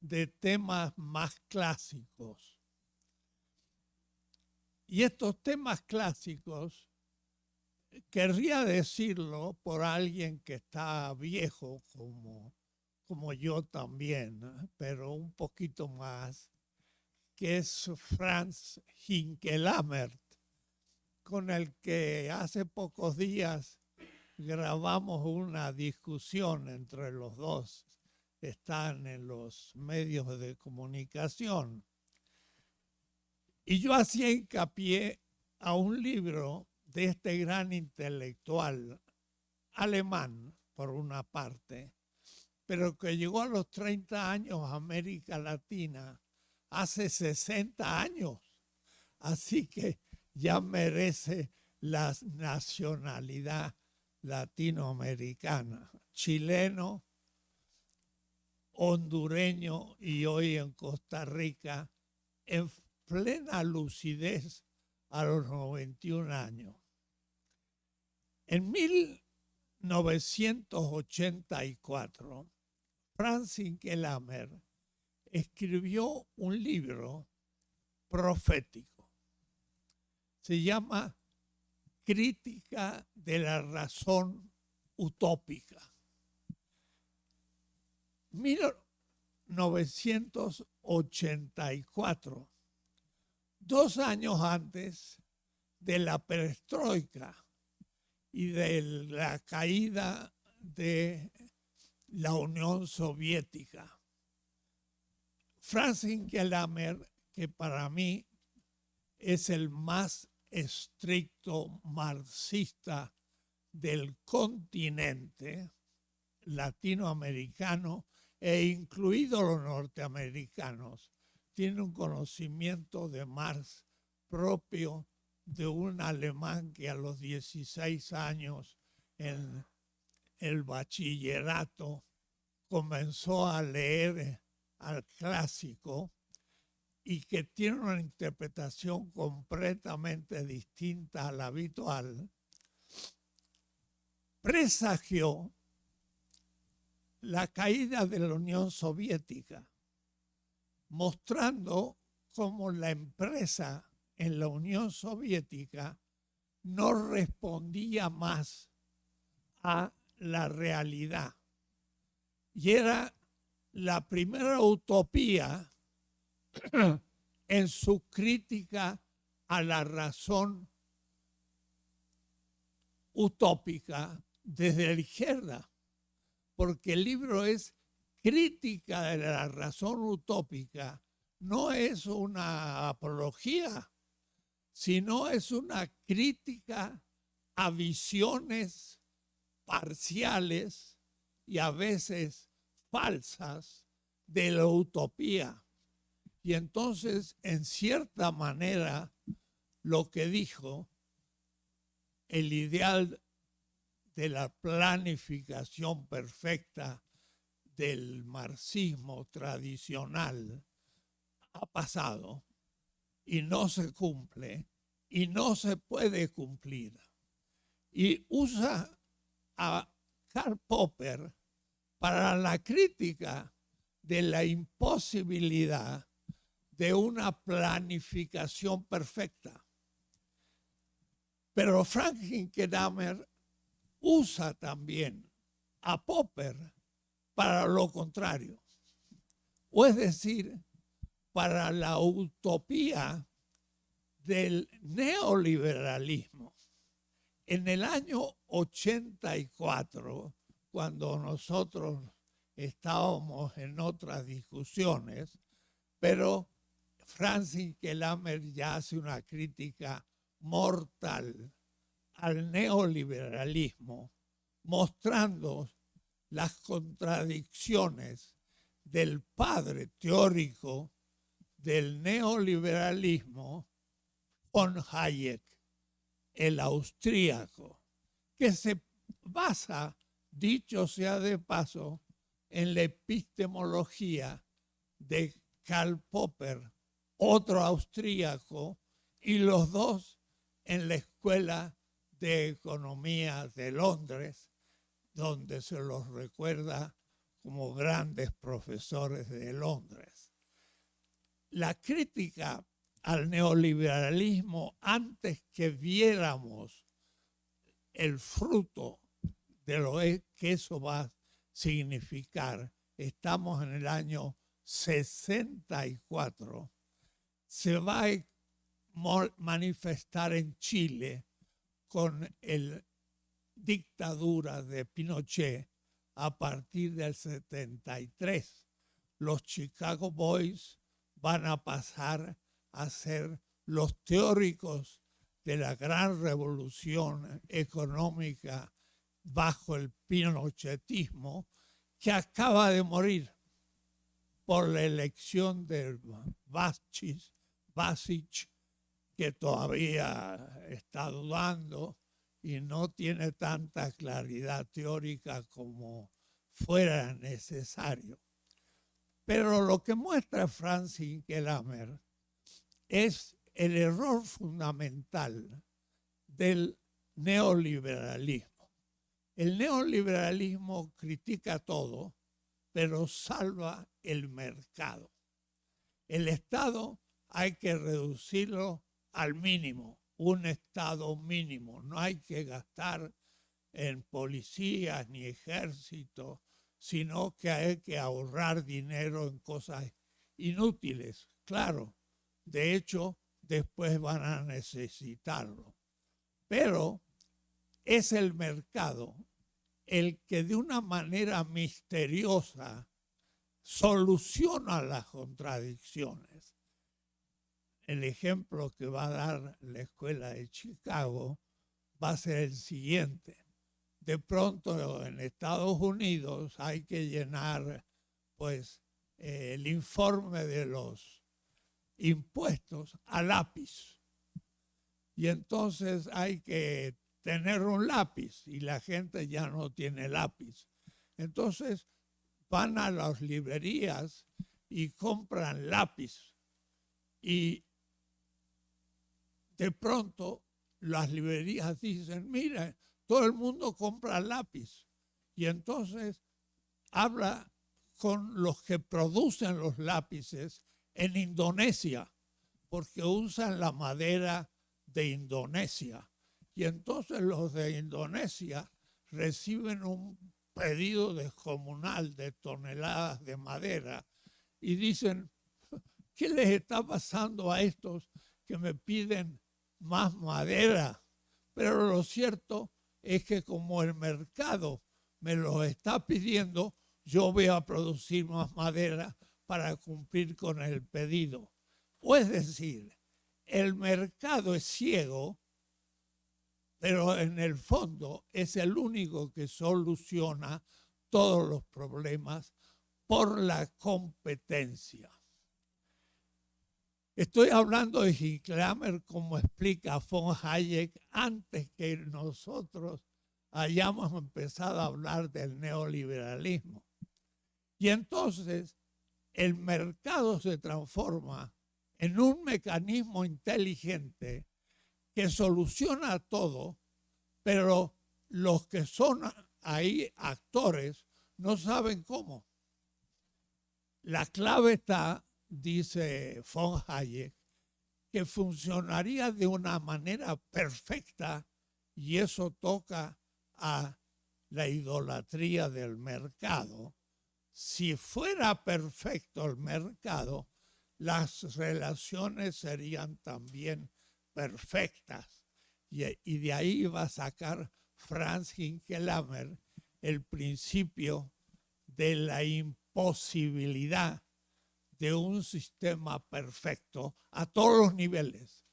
de temas más clásicos. Y estos temas clásicos, querría decirlo por alguien que está viejo como, como yo también, pero un poquito más, que es Franz Hinkelamert, con el que hace pocos días grabamos una discusión entre los dos, están en los medios de comunicación. Y yo hacía hincapié a un libro de este gran intelectual alemán, por una parte, pero que llegó a los 30 años a América Latina hace 60 años. Así que ya merece la nacionalidad latinoamericana, chileno, hondureño y hoy en Costa Rica, en plena lucidez a los 91 años. En 1984, Francis Kelamer escribió un libro profético. Se llama Crítica de la Razón Utópica. 1984, dos años antes de la perestroika y de la caída de la Unión Soviética. Francis Gelamer, que para mí es el más estricto marxista del continente latinoamericano e incluido los norteamericanos, tiene un conocimiento de Marx propio de un alemán que a los 16 años en el bachillerato comenzó a leer al clásico y que tiene una interpretación completamente distinta a la habitual, presagió la caída de la Unión Soviética, mostrando cómo la empresa en la Unión Soviética no respondía más a la realidad. Y era la primera utopía en su crítica a la razón utópica desde la izquierda, porque el libro es crítica de la razón utópica, no es una apología, sino es una crítica a visiones parciales y a veces falsas de la utopía. Y entonces, en cierta manera, lo que dijo, el ideal de la planificación perfecta del marxismo tradicional ha pasado y no se cumple y no se puede cumplir. Y usa a Karl Popper para la crítica de la imposibilidad de una planificación perfecta. Pero Franklin Kedamer usa también a Popper para lo contrario. O es decir, para la utopía del neoliberalismo. En el año 84, cuando nosotros estábamos en otras discusiones, pero Francis Kelamer ya hace una crítica mortal al neoliberalismo, mostrando las contradicciones del padre teórico del neoliberalismo, von Hayek, el austríaco, que se basa, dicho sea de paso, en la epistemología de Karl Popper otro austríaco, y los dos en la Escuela de Economía de Londres, donde se los recuerda como grandes profesores de Londres. La crítica al neoliberalismo antes que viéramos el fruto de lo que eso va a significar. Estamos en el año 64. Se va a manifestar en Chile con la dictadura de Pinochet a partir del 73. Los Chicago Boys van a pasar a ser los teóricos de la gran revolución económica bajo el pinochetismo que acaba de morir por la elección de Basic, que todavía está dudando y no tiene tanta claridad teórica como fuera necesario. Pero lo que muestra Francis Kelamer es el error fundamental del neoliberalismo. El neoliberalismo critica todo, pero salva el mercado. El Estado hay que reducirlo al mínimo, un Estado mínimo. No hay que gastar en policías ni ejército, sino que hay que ahorrar dinero en cosas inútiles, claro. De hecho, después van a necesitarlo. Pero es el mercado el que de una manera misteriosa soluciona las contradicciones. El ejemplo que va a dar la escuela de Chicago va a ser el siguiente. De pronto en Estados Unidos hay que llenar pues el informe de los impuestos a lápiz. Y entonces hay que tener un lápiz y la gente ya no tiene lápiz. Entonces van a las librerías y compran lápiz. Y de pronto las librerías dicen, mira, todo el mundo compra lápiz. Y entonces habla con los que producen los lápices en Indonesia, porque usan la madera de Indonesia. Y entonces los de Indonesia reciben un pedido descomunal de toneladas de madera y dicen, ¿qué les está pasando a estos que me piden más madera? Pero lo cierto es que como el mercado me lo está pidiendo, yo voy a producir más madera para cumplir con el pedido. O es decir, el mercado es ciego, pero en el fondo es el único que soluciona todos los problemas por la competencia. Estoy hablando de Hincklamer como explica von Hayek antes que nosotros hayamos empezado a hablar del neoliberalismo. Y entonces el mercado se transforma en un mecanismo inteligente que soluciona todo, pero los que son ahí actores no saben cómo. La clave está, dice von Hayek, que funcionaría de una manera perfecta y eso toca a la idolatría del mercado si fuera perfecto el mercado, las relaciones serían también perfectas. Y, de ahí va a sacar Franz Hinkelamer el principio de la imposibilidad de un sistema perfecto a todos los niveles,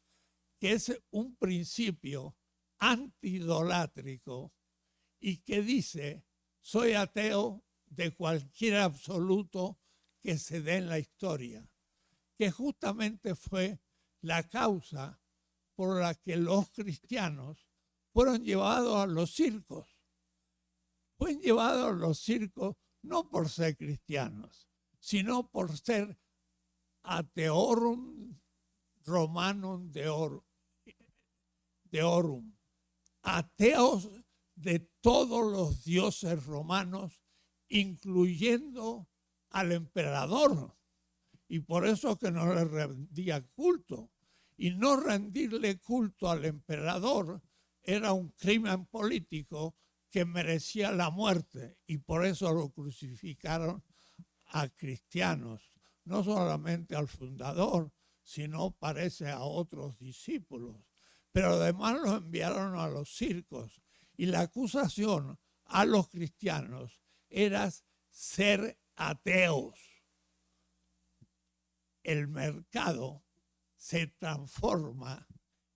que es un principio antidolátrico y que dice, soy ateo de cualquier absoluto que se dé en la historia, que justamente fue la causa por la que los cristianos fueron llevados a los circos. Fueron llevados a los circos no por ser cristianos, sino por ser ateorum romanum deorum, deorum, ateos de todos los dioses romanos incluyendo al emperador. Y por eso que no le rendía culto. y no rendirle culto al emperador era un crimen político que merecía la muerte y por eso lo crucificaron a cristianos, no solamente al fundador, sino parece a otros discípulos. Pero además los enviaron a los circos y la acusación a los cristianos era ser ateos. El mercado se transforma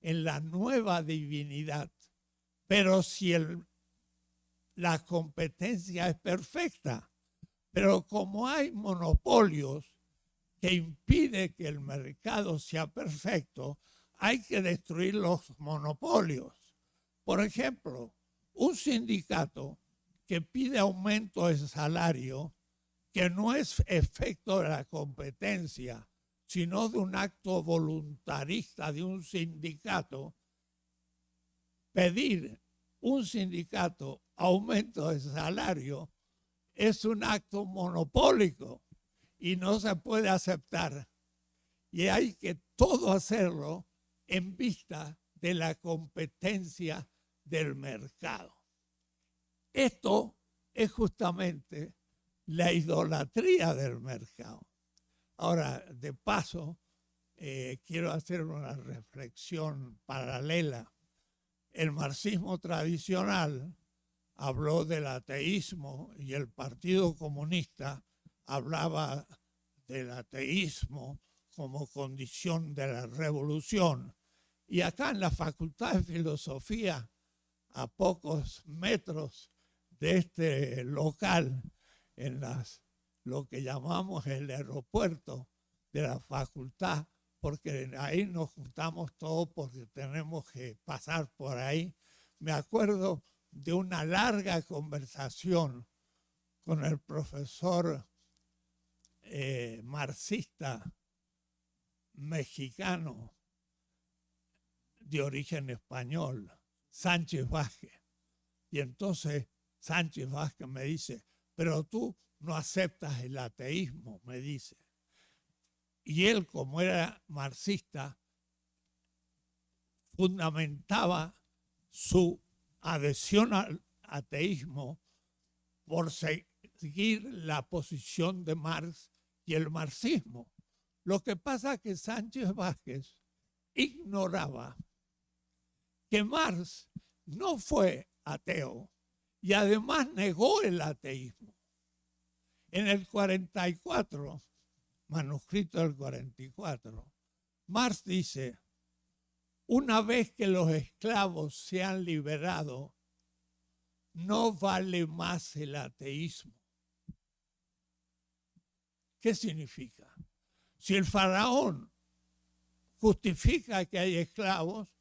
en la nueva divinidad, pero si la competencia es perfecta, pero como hay monopolios que impiden que el mercado sea perfecto, hay que destruir los monopolios. Por ejemplo, un sindicato que pide aumento de salario, que no es efecto de la competencia, sino de un acto voluntarista de un sindicato, pedir un sindicato aumento de salario es un acto monopólico y no se puede aceptar. Y hay que todo hacerlo en vista de la competencia del mercado. Esto es justamente la idolatría del mercado. Ahora, de paso, eh, quiero hacer una reflexión paralela. El marxismo tradicional habló del ateísmo y el Partido Comunista hablaba del ateísmo como condición de la revolución. Y acá en la Facultad de Filosofía, a pocos metros de este local, en las lo que llamamos el aeropuerto de la facultad, porque ahí nos juntamos todos porque tenemos que pasar por ahí. Me acuerdo de una larga conversación con el profesor eh, marxista mexicano de origen español, Sánchez Vázquez. Y entonces Sánchez Vázquez me dice, pero tú no aceptas el ateísmo, me dice. Y él, como era marxista, fundamentaba su adhesión al ateísmo por seguir la posición de Marx y el marxismo. Lo que pasa es que Sánchez Vázquez ignoraba que Marx no fue ateo y además negó el ateísmo. En el 44, manuscrito del 44, Marx dice, una vez que los esclavos se han liberado, no vale más el ateísmo. ¿Qué significa? Si el faraón justifica que hay esclavos,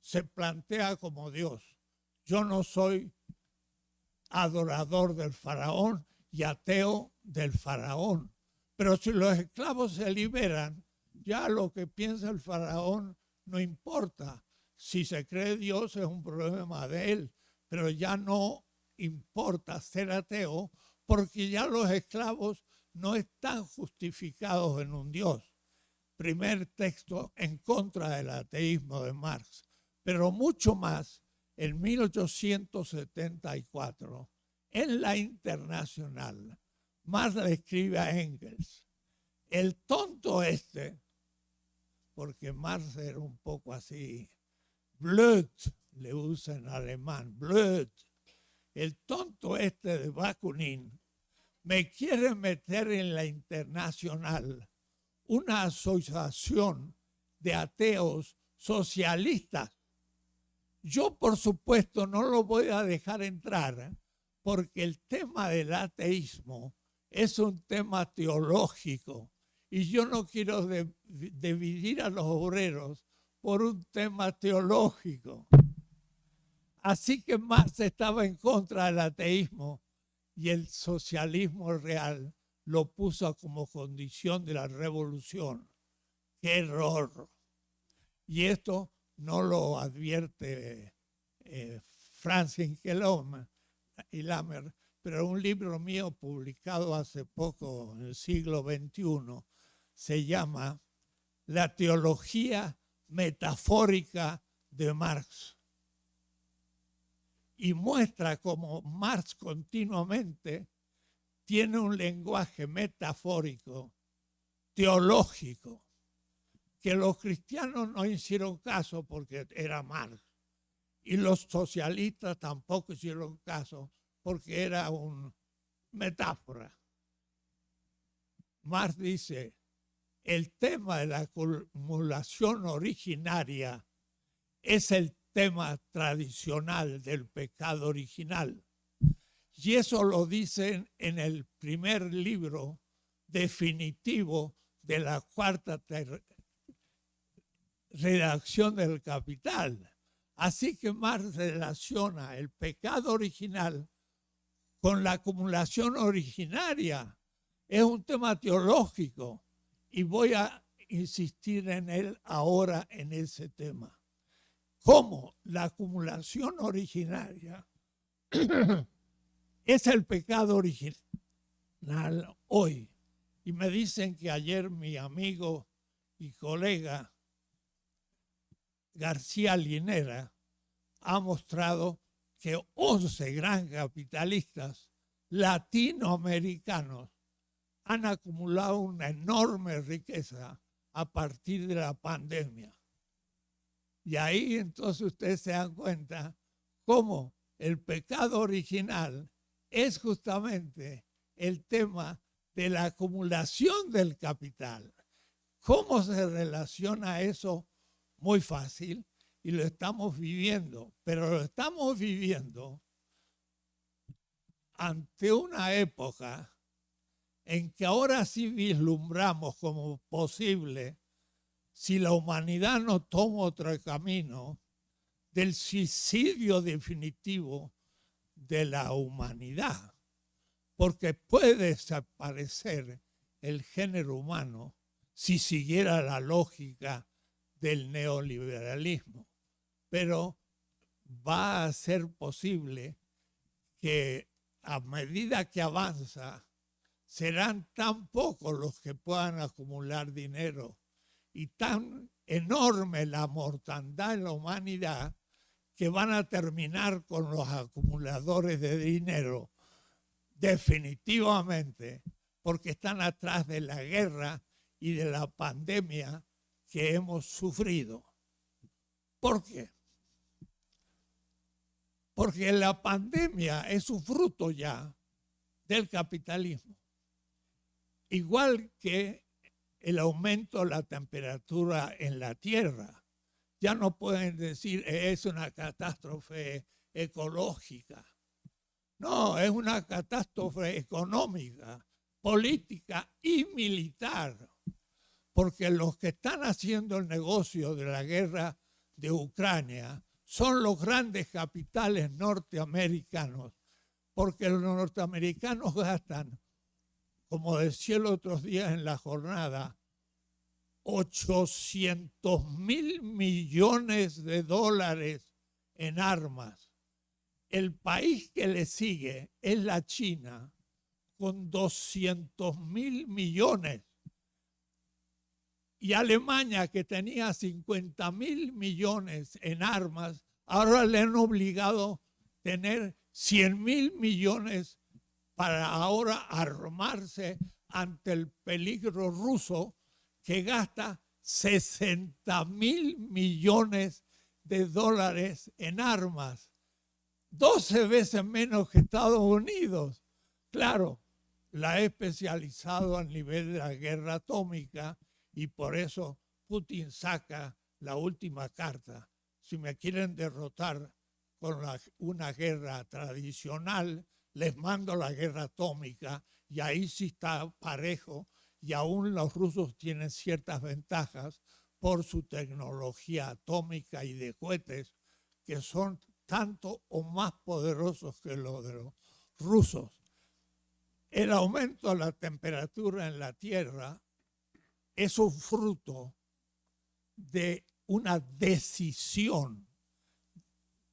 se plantea como Dios. Yo no soy adorador del faraón y ateo del faraón. Pero si los esclavos se liberan, ya lo que piensa el faraón no importa. Si se cree Dios es un problema de él, pero ya no importa ser ateo porque ya los esclavos no están justificados en un Dios. Primer texto en contra del ateísmo de Marx. Pero mucho más, en 1874, en la internacional, Marx le escribe a Engels, el tonto este, porque Marx era un poco así, blöd, le usa en alemán, blöd, el tonto este de Bakunin, me quiere meter en la internacional una asociación de ateos socialistas. Yo, por supuesto, no lo voy a dejar entrar porque el tema del ateísmo es un tema teológico y yo no quiero dividir a los obreros por un tema teológico. Así que Marx estaba en contra del ateísmo y el socialismo real lo puso como condición de la revolución. ¡Qué error! Y esto no lo advierte eh, Francis y Lamer, pero un libro mío publicado hace poco, en el siglo XXI, se llama La teología metafórica de Marx. Y muestra cómo Marx continuamente tiene un lenguaje metafórico, teológico, que los cristianos no hicieron caso porque era Marx. Y los socialistas tampoco hicieron caso porque era una metáfora. Marx dice, el tema de la acumulación originaria es el tema tradicional del pecado original. Y eso lo dicen en el primer libro definitivo de la cuarta redacción del Capital. Así que Marx relaciona el pecado original con la acumulación originaria. Es un tema teológico y voy a insistir en él ahora en ese tema. ¿Cómo la acumulación originaria es el pecado original hoy? Y me dicen que ayer mi amigo y colega García Linera ha mostrado que 11 gran capitalistas latinoamericanos han acumulado una enorme riqueza a partir de la pandemia. Y ahí entonces ustedes se dan cuenta cómo el pecado original es justamente el tema de la acumulación del capital. ¿Cómo se relaciona eso? Muy fácil y lo estamos viviendo, pero lo estamos viviendo ante una época en que ahora sí vislumbramos como posible, si la humanidad no toma otro camino, del suicidio definitivo de la humanidad, porque puede desaparecer el género humano si siguiera la lógica del neoliberalismo, pero va a ser posible que a medida que avanza serán tan pocos los que puedan acumular dinero y tan enorme la mortandad en la humanidad que van a terminar con los acumuladores de dinero definitivamente porque están atrás de la guerra y de la pandemia que hemos sufrido. ¿Por qué? Porque la pandemia es un fruto ya del capitalismo igual que el aumento de la temperatura en la Tierra. Ya no pueden decir es una catástrofe ecológica. No, es una catástrofe económica, política y militar. Porque los que están haciendo el negocio de la guerra de Ucrania son los grandes capitales norteamericanos. Porque los norteamericanos gastan como decía el otro día en la jornada, 800 mil millones de dólares en armas. El país que le sigue es la China, con 200 mil millones. Y Alemania, que tenía 50 mil millones en armas, ahora le han obligado a tener 100 mil millones para ahora armarse ante el peligro ruso que gasta 60 mil millones de dólares en armas, 12 veces menos que Estados Unidos. Claro, la ha especializado a nivel de la guerra atómica y por eso Putin saca la última carta. Si me quieren derrotar con una guerra tradicional, les mando la guerra atómica y ahí sí está parejo y aún los rusos tienen ciertas ventajas por su tecnología atómica y de cohetes que son tanto o más poderosos que los de los rusos. El aumento de la temperatura en la Tierra es un fruto de una decisión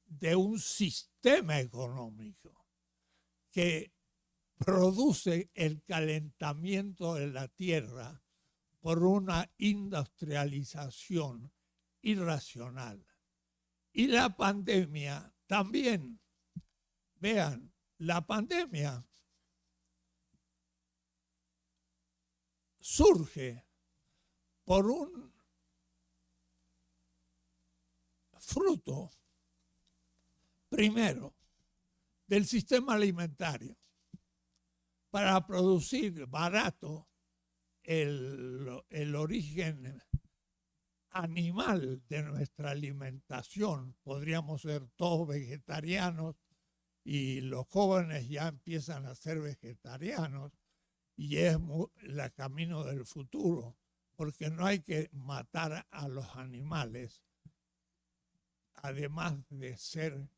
de un sistema económico que produce el calentamiento de la tierra por una industrialización irracional. Y la pandemia también. Vean, la pandemia surge por un fruto, primero, del sistema alimentario para producir barato el, el origen animal de nuestra alimentación. Podríamos ser todos vegetarianos y los jóvenes ya empiezan a ser vegetarianos y es el camino del futuro, porque no hay que matar a los animales, además de ser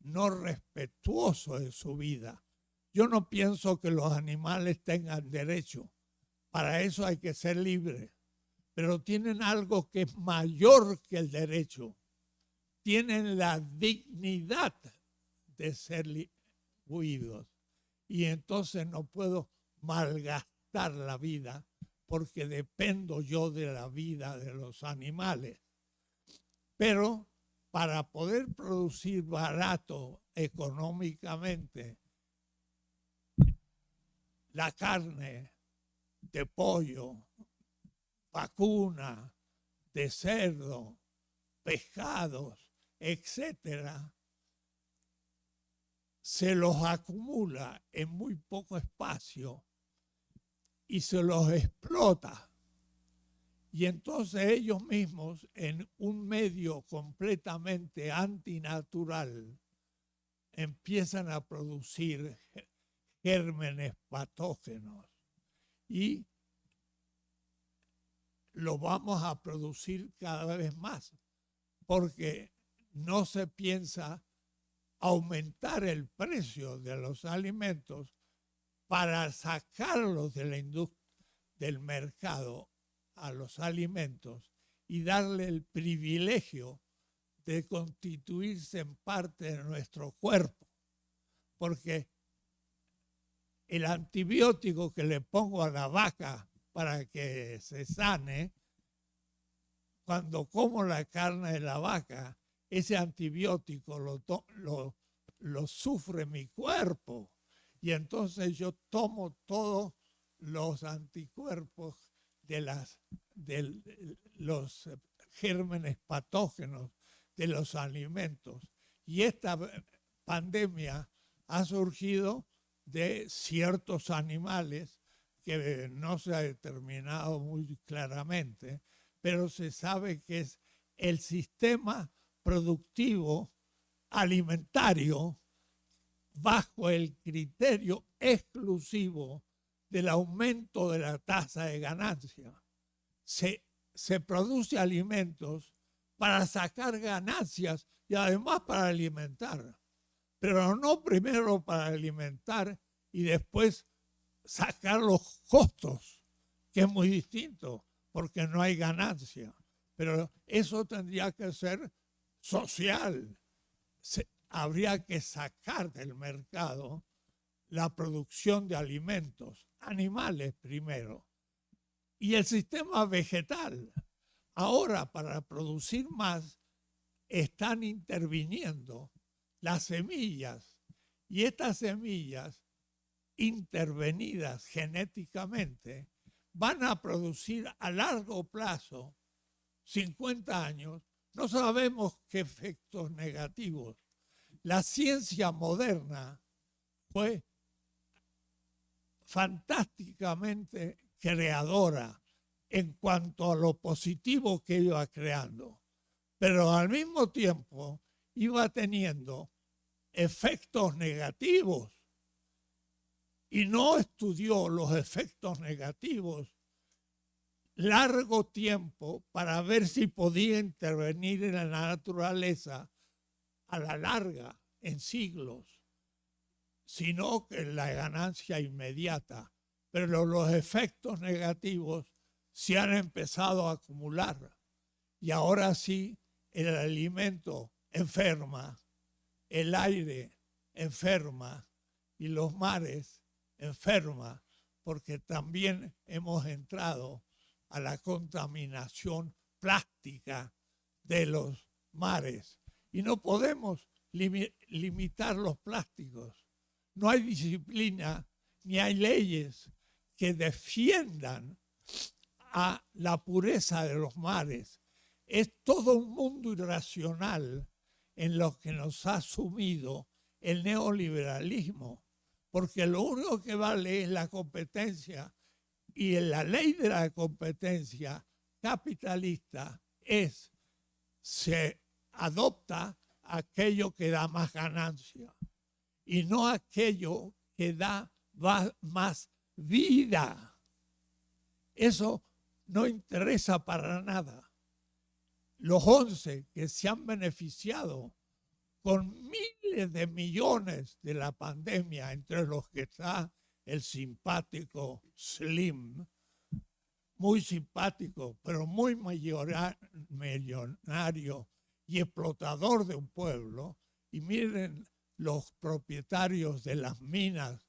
no respetuoso de su vida. Yo no pienso que los animales tengan derecho, para eso hay que ser libre, pero tienen algo que es mayor que el derecho, tienen la dignidad de ser huidos. Y entonces no puedo malgastar la vida porque dependo yo de la vida de los animales. Pero para poder producir barato económicamente la carne de pollo, vacuna, de cerdo, pescados, etcétera, se los acumula en muy poco espacio y se los explota. Y entonces ellos mismos, en un medio completamente antinatural, empiezan a producir gérmenes patógenos. Y lo vamos a producir cada vez más, porque no se piensa aumentar el precio de los alimentos para sacarlos de la del mercado a los alimentos y darle el privilegio de constituirse en parte de nuestro cuerpo. Porque el antibiótico que le pongo a la vaca para que se sane, cuando como la carne de la vaca, ese antibiótico lo, lo, sufre mi cuerpo. Y entonces yo tomo todos los anticuerpos de, las, de los gérmenes patógenos de los alimentos. Y esta pandemia ha surgido de ciertos animales que no se ha determinado muy claramente, pero se sabe que es el sistema productivo alimentario bajo el criterio exclusivo del aumento de la tasa de ganancia. Se, se produce alimentos para sacar ganancias y además para alimentar, pero no primero para alimentar y después sacar los costos, que es muy distinto, porque no hay ganancia. Pero eso tendría que ser social. habría que sacar del mercado la producción de alimentos, animales primero, y el sistema vegetal. Ahora, para producir más, están interviniendo las semillas, y estas semillas intervenidas genéticamente van a producir a largo plazo, 50 años, no sabemos qué efectos negativos. La ciencia moderna fue fantásticamente creadora en cuanto a lo positivo que iba creando, pero al mismo tiempo iba teniendo efectos negativos. Y no estudió los efectos negativos largo tiempo para ver si podía intervenir en la naturaleza a la larga, en siglos, sino que la ganancia inmediata. Pero los efectos negativos se han empezado a acumular y ahora sí el alimento enferma, el aire enferma y los mares enferma porque también hemos entrado a la contaminación plástica de los mares. Y no podemos limitar los plásticos. No hay disciplina ni hay leyes que defiendan a la pureza de los mares. Es todo un mundo irracional en lo que nos ha sumido el neoliberalismo, porque lo único que vale es la competencia y la ley de la competencia capitalista es, se adopta aquello que da más ganancia y no aquello que da más vida. Eso no interesa para nada. Los once que se han beneficiado con miles de millones de la pandemia, entre los que está el simpático Slim, muy simpático, pero muy millonario y explotador de un pueblo. Y miren los propietarios de las minas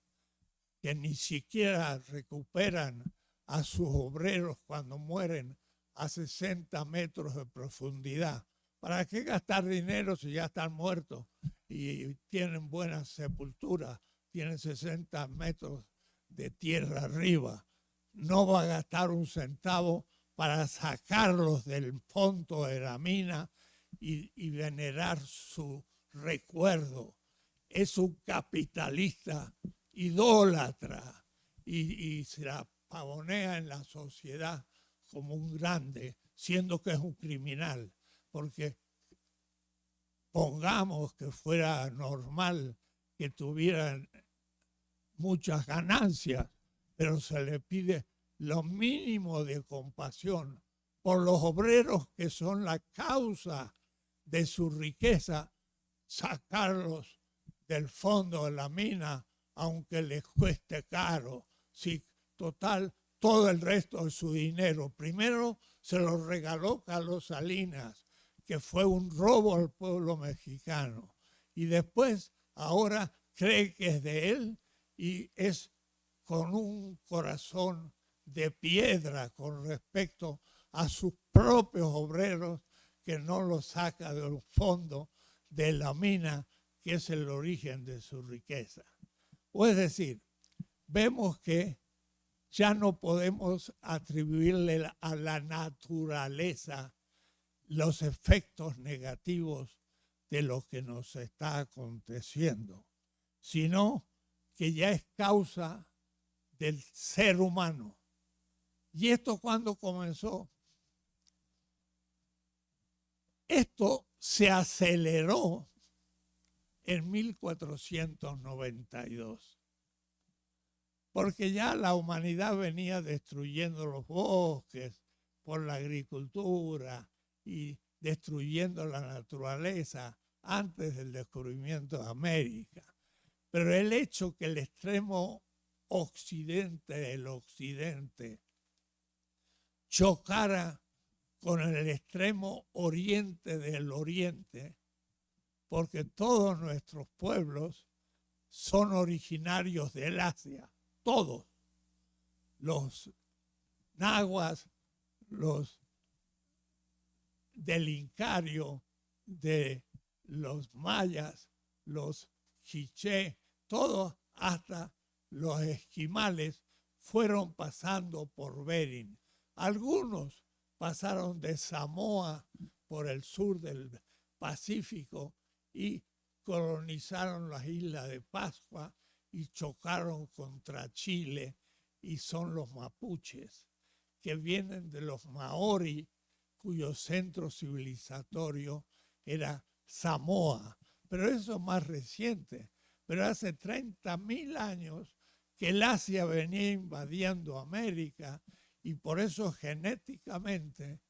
que ni siquiera recuperan a sus obreros cuando mueren a 60 metros de profundidad. ¿Para qué gastar dinero si ya están muertos y tienen buena sepultura? Tienen 60 metros de tierra arriba. No va a gastar un centavo para sacarlos del fondo de la mina y venerar su recuerdo. Es un capitalista idólatra y, se la pavonea en la sociedad como un grande, siendo que es un criminal, porque pongamos que fuera normal que tuvieran muchas ganancias, pero se le pide lo mínimo de compasión por los obreros que son la causa de su riqueza, sacarlos del fondo de la mina aunque les cueste caro. Si total, todo el resto de su dinero. Primero se lo regaló Carlos Salinas, que fue un robo al pueblo mexicano. Y después, ahora cree que es de él y es con un corazón de piedra con respecto a sus propios obreros que no los saca del fondo de la mina que es el origen de su riqueza. O es decir, vemos que ya no podemos atribuirle a la naturaleza los efectos negativos de lo que nos está aconteciendo, sino que ya es causa del ser humano. ¿Y esto cuando comenzó? Esto se aceleró en 1492. Porque ya la humanidad venía destruyendo los bosques por la agricultura y destruyendo la naturaleza antes del descubrimiento de América. Pero el hecho que el extremo occidente del occidente chocara con el extremo oriente del oriente, porque todos nuestros pueblos son originarios del Asia, todos. Los nahuas, los del Incario, de los mayas, los quiché, todos hasta los esquimales fueron pasando por Bering. Algunos pasaron de Samoa por el sur del Pacífico y colonizaron las islas de Pascua y chocaron contra Chile y son los mapuches, que vienen de los maori, cuyo centro civilizatorio era Samoa. Pero eso es más reciente. Pero hace 30 mil años que el Asia venía invadiendo América y por eso genéticamente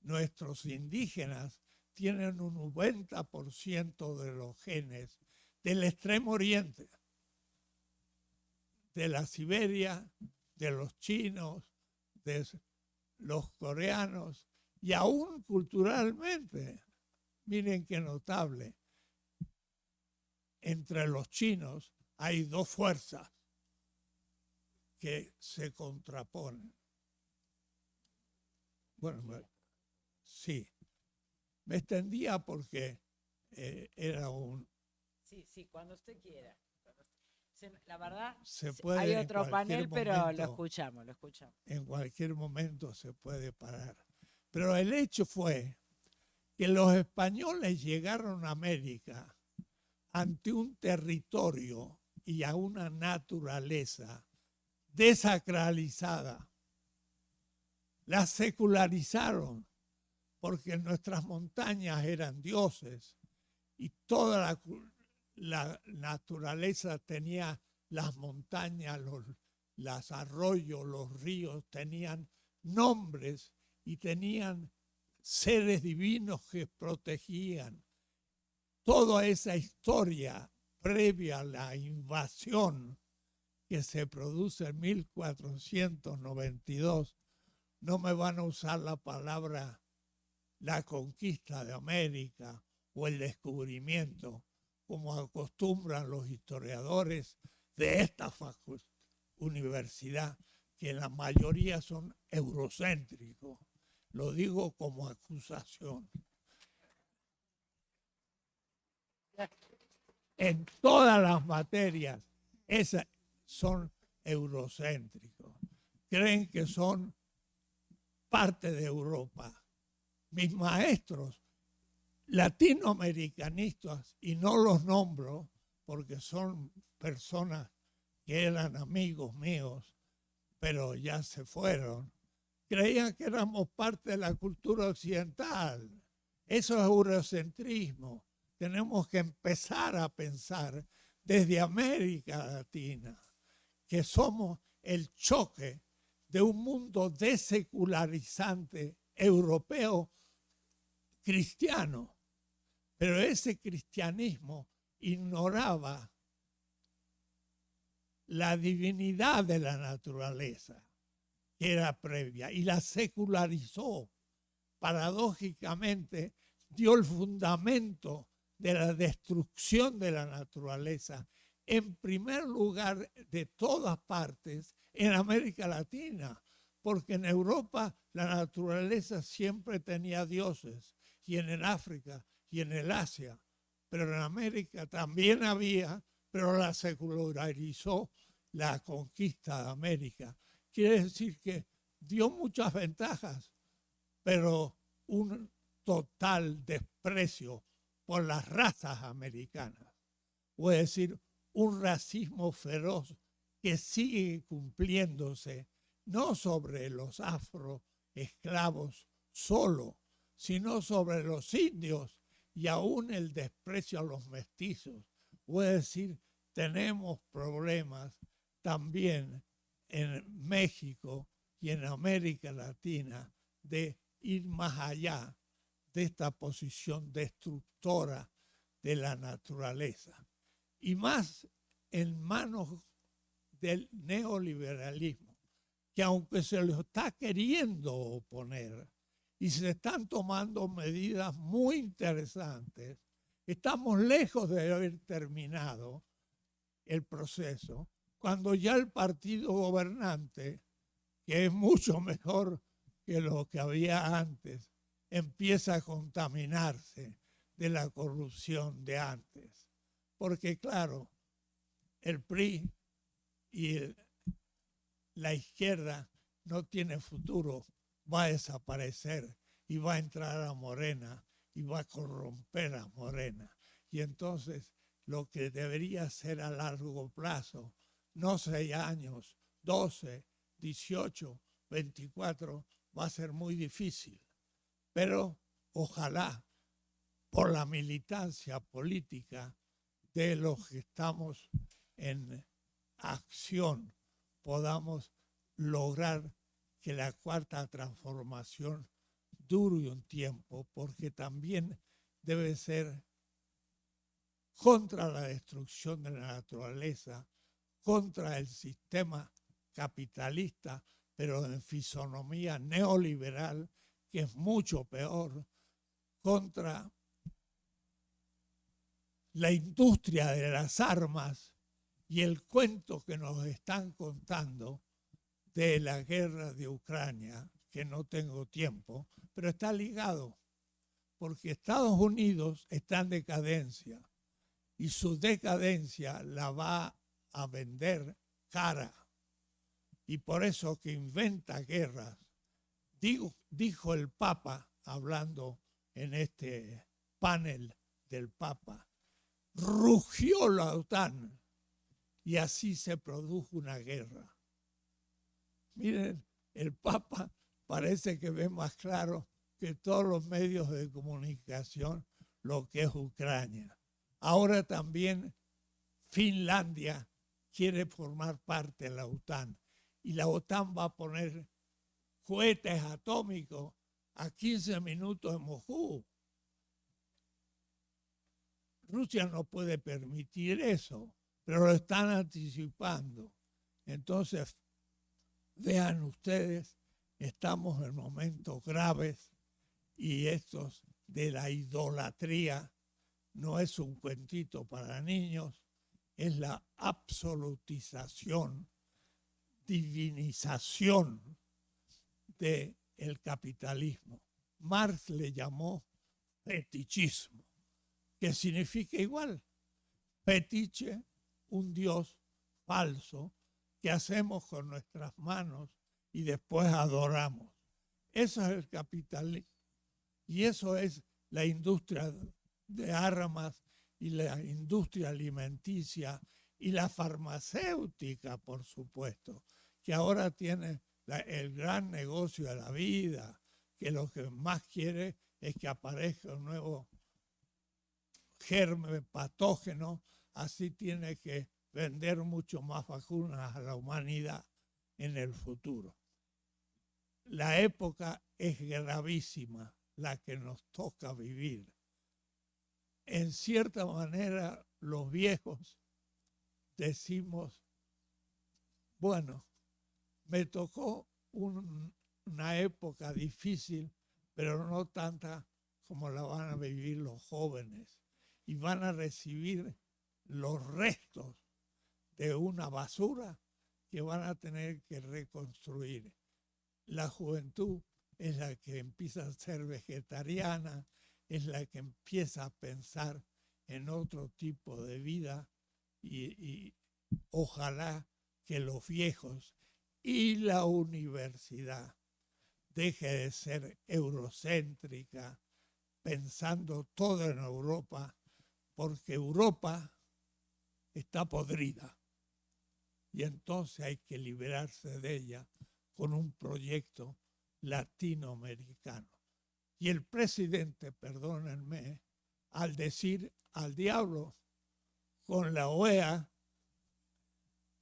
nuestros indígenas tienen un 90% de los genes del extremo oriente, de la Siberia, de los chinos, de los coreanos y aún culturalmente. Miren qué notable. Entre los chinos hay dos fuerzas que se contraponen. Bueno, sí. Me extendía porque eh, era un... Sí, sí, cuando usted quiera. La verdad, se puede hay otro panel, pero lo escuchamos, lo escuchamos. En cualquier momento se puede parar. Pero el hecho fue que los españoles llegaron a América ante un territorio y a una naturaleza desacralizada. La secularizaron porque nuestras montañas eran dioses y toda la, naturaleza tenía las montañas, los, arroyos, los ríos, tenían nombres y tenían seres divinos que protegían. Toda esa historia previa a la invasión que se produce en 1492, no me van a usar la palabra la conquista de América o el descubrimiento, como acostumbran los historiadores de esta universidad, que la mayoría son eurocéntricos. Lo digo como acusación. En todas las materias, esas son eurocéntricos. Creen que son parte de Europa. Mis maestros latinoamericanistas, y no los nombro porque son personas que eran amigos míos, pero ya se fueron, creían que éramos parte de la cultura occidental. Eso es eurocentrismo. Tenemos que empezar a pensar desde América Latina que somos el choque de un mundo desecularizante europeo cristiano. Pero ese cristianismo ignoraba la divinidad de la naturaleza era previa y la secularizó. Paradójicamente dio el fundamento de la destrucción de la naturaleza, en primer lugar de todas partes en América Latina, porque en Europa la naturaleza siempre tenía dioses, y en el África y en el Asia, pero en América también había, pero la secularizó la conquista de América quiere decir que dio muchas ventajas, pero un total desprecio por las razas americanas. Puede decir, un racismo feroz que sigue cumpliéndose no sobre los afro esclavos solo, sino sobre los indios y aún el desprecio a los mestizos. Puede decir, tenemos problemas también en México y en América Latina de ir más allá de esta posición destructora de la naturaleza y más en manos del neoliberalismo, que aunque se lo está queriendo oponer y se están tomando medidas muy interesantes, estamos lejos de haber terminado el proceso cuando ya el partido gobernante, que es mucho mejor que lo que había antes, empieza a contaminarse de la corrupción de antes. Porque claro, el PRI y la izquierda no tiene futuro, va a desaparecer y va a entrar a Morena y va a corromper a Morena. Y entonces lo que debería ser a largo plazo no seis años, 12, 18, 24, va a ser muy difícil. Pero ojalá por la militancia política de los que estamos en acción podamos lograr que la cuarta transformación dure un tiempo, porque también debe ser contra la destrucción de la naturaleza, contra el sistema capitalista, pero en fisonomía neoliberal, que es mucho peor, contra la industria de las armas y el cuento que nos están contando de la guerra de Ucrania, que no tengo tiempo, pero está ligado, porque Estados Unidos está en decadencia y su decadencia la va a vender cara. Y por eso que inventa guerras. Dijo el Papa, hablando en este panel del Papa, rugió la OTAN y así se produjo una guerra. Miren, el Papa parece que ve más claro que todos los medios de comunicación lo que es Ucrania. Ahora también Finlandia quiere formar parte de la OTAN y la OTAN va a poner cohetes atómicos a 15 minutos de Moscú. Rusia no puede permitir eso, pero lo están anticipando. Entonces, vean ustedes, estamos en momentos graves y estos de la idolatría no es un cuentito para niños, es la absolutización, divinización del el capitalismo. Marx le llamó fetichismo, que significa igual, fetiche, un dios falso que hacemos con nuestras manos y después adoramos. Eso es el capitalismo. Y eso es la industria de armas y la industria alimenticia y la farmacéutica, por supuesto, que ahora tiene el gran negocio de la vida, que lo que más quiere es que aparezca un nuevo germen patógeno, así tiene que vender mucho más vacunas a la humanidad en el futuro. La época es gravísima, la que nos toca vivir. En cierta manera, los viejos decimos, bueno, me tocó una época difícil, pero no tanta como la van a vivir los jóvenes. Y van a recibir los restos de una basura que van a tener que reconstruir. La juventud es la que empieza a ser vegetariana, es la que empieza a pensar en otro tipo de vida y, ojalá que los viejos y la universidad deje de ser eurocéntrica, pensando todo en Europa, porque Europa está podrida y entonces hay que liberarse de ella con un proyecto latinoamericano. Y el presidente, perdónenme, al decir al diablo con la OEA,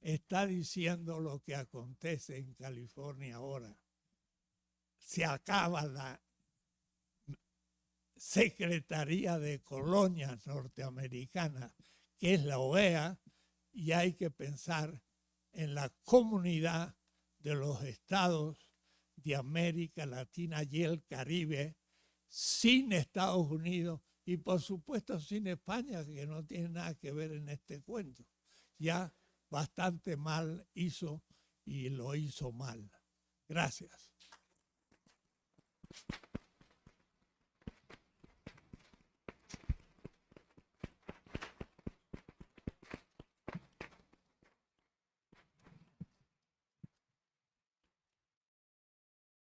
está diciendo lo que acontece en California ahora. Se acaba la Secretaría de Colonias Norteamericanas, que es la OEA, y hay que pensar en la comunidad de los estados de América Latina y el Caribe sin Estados Unidos y por supuesto sin España, que no tiene nada que ver en este cuento. Ya bastante mal hizo y lo hizo mal. Gracias.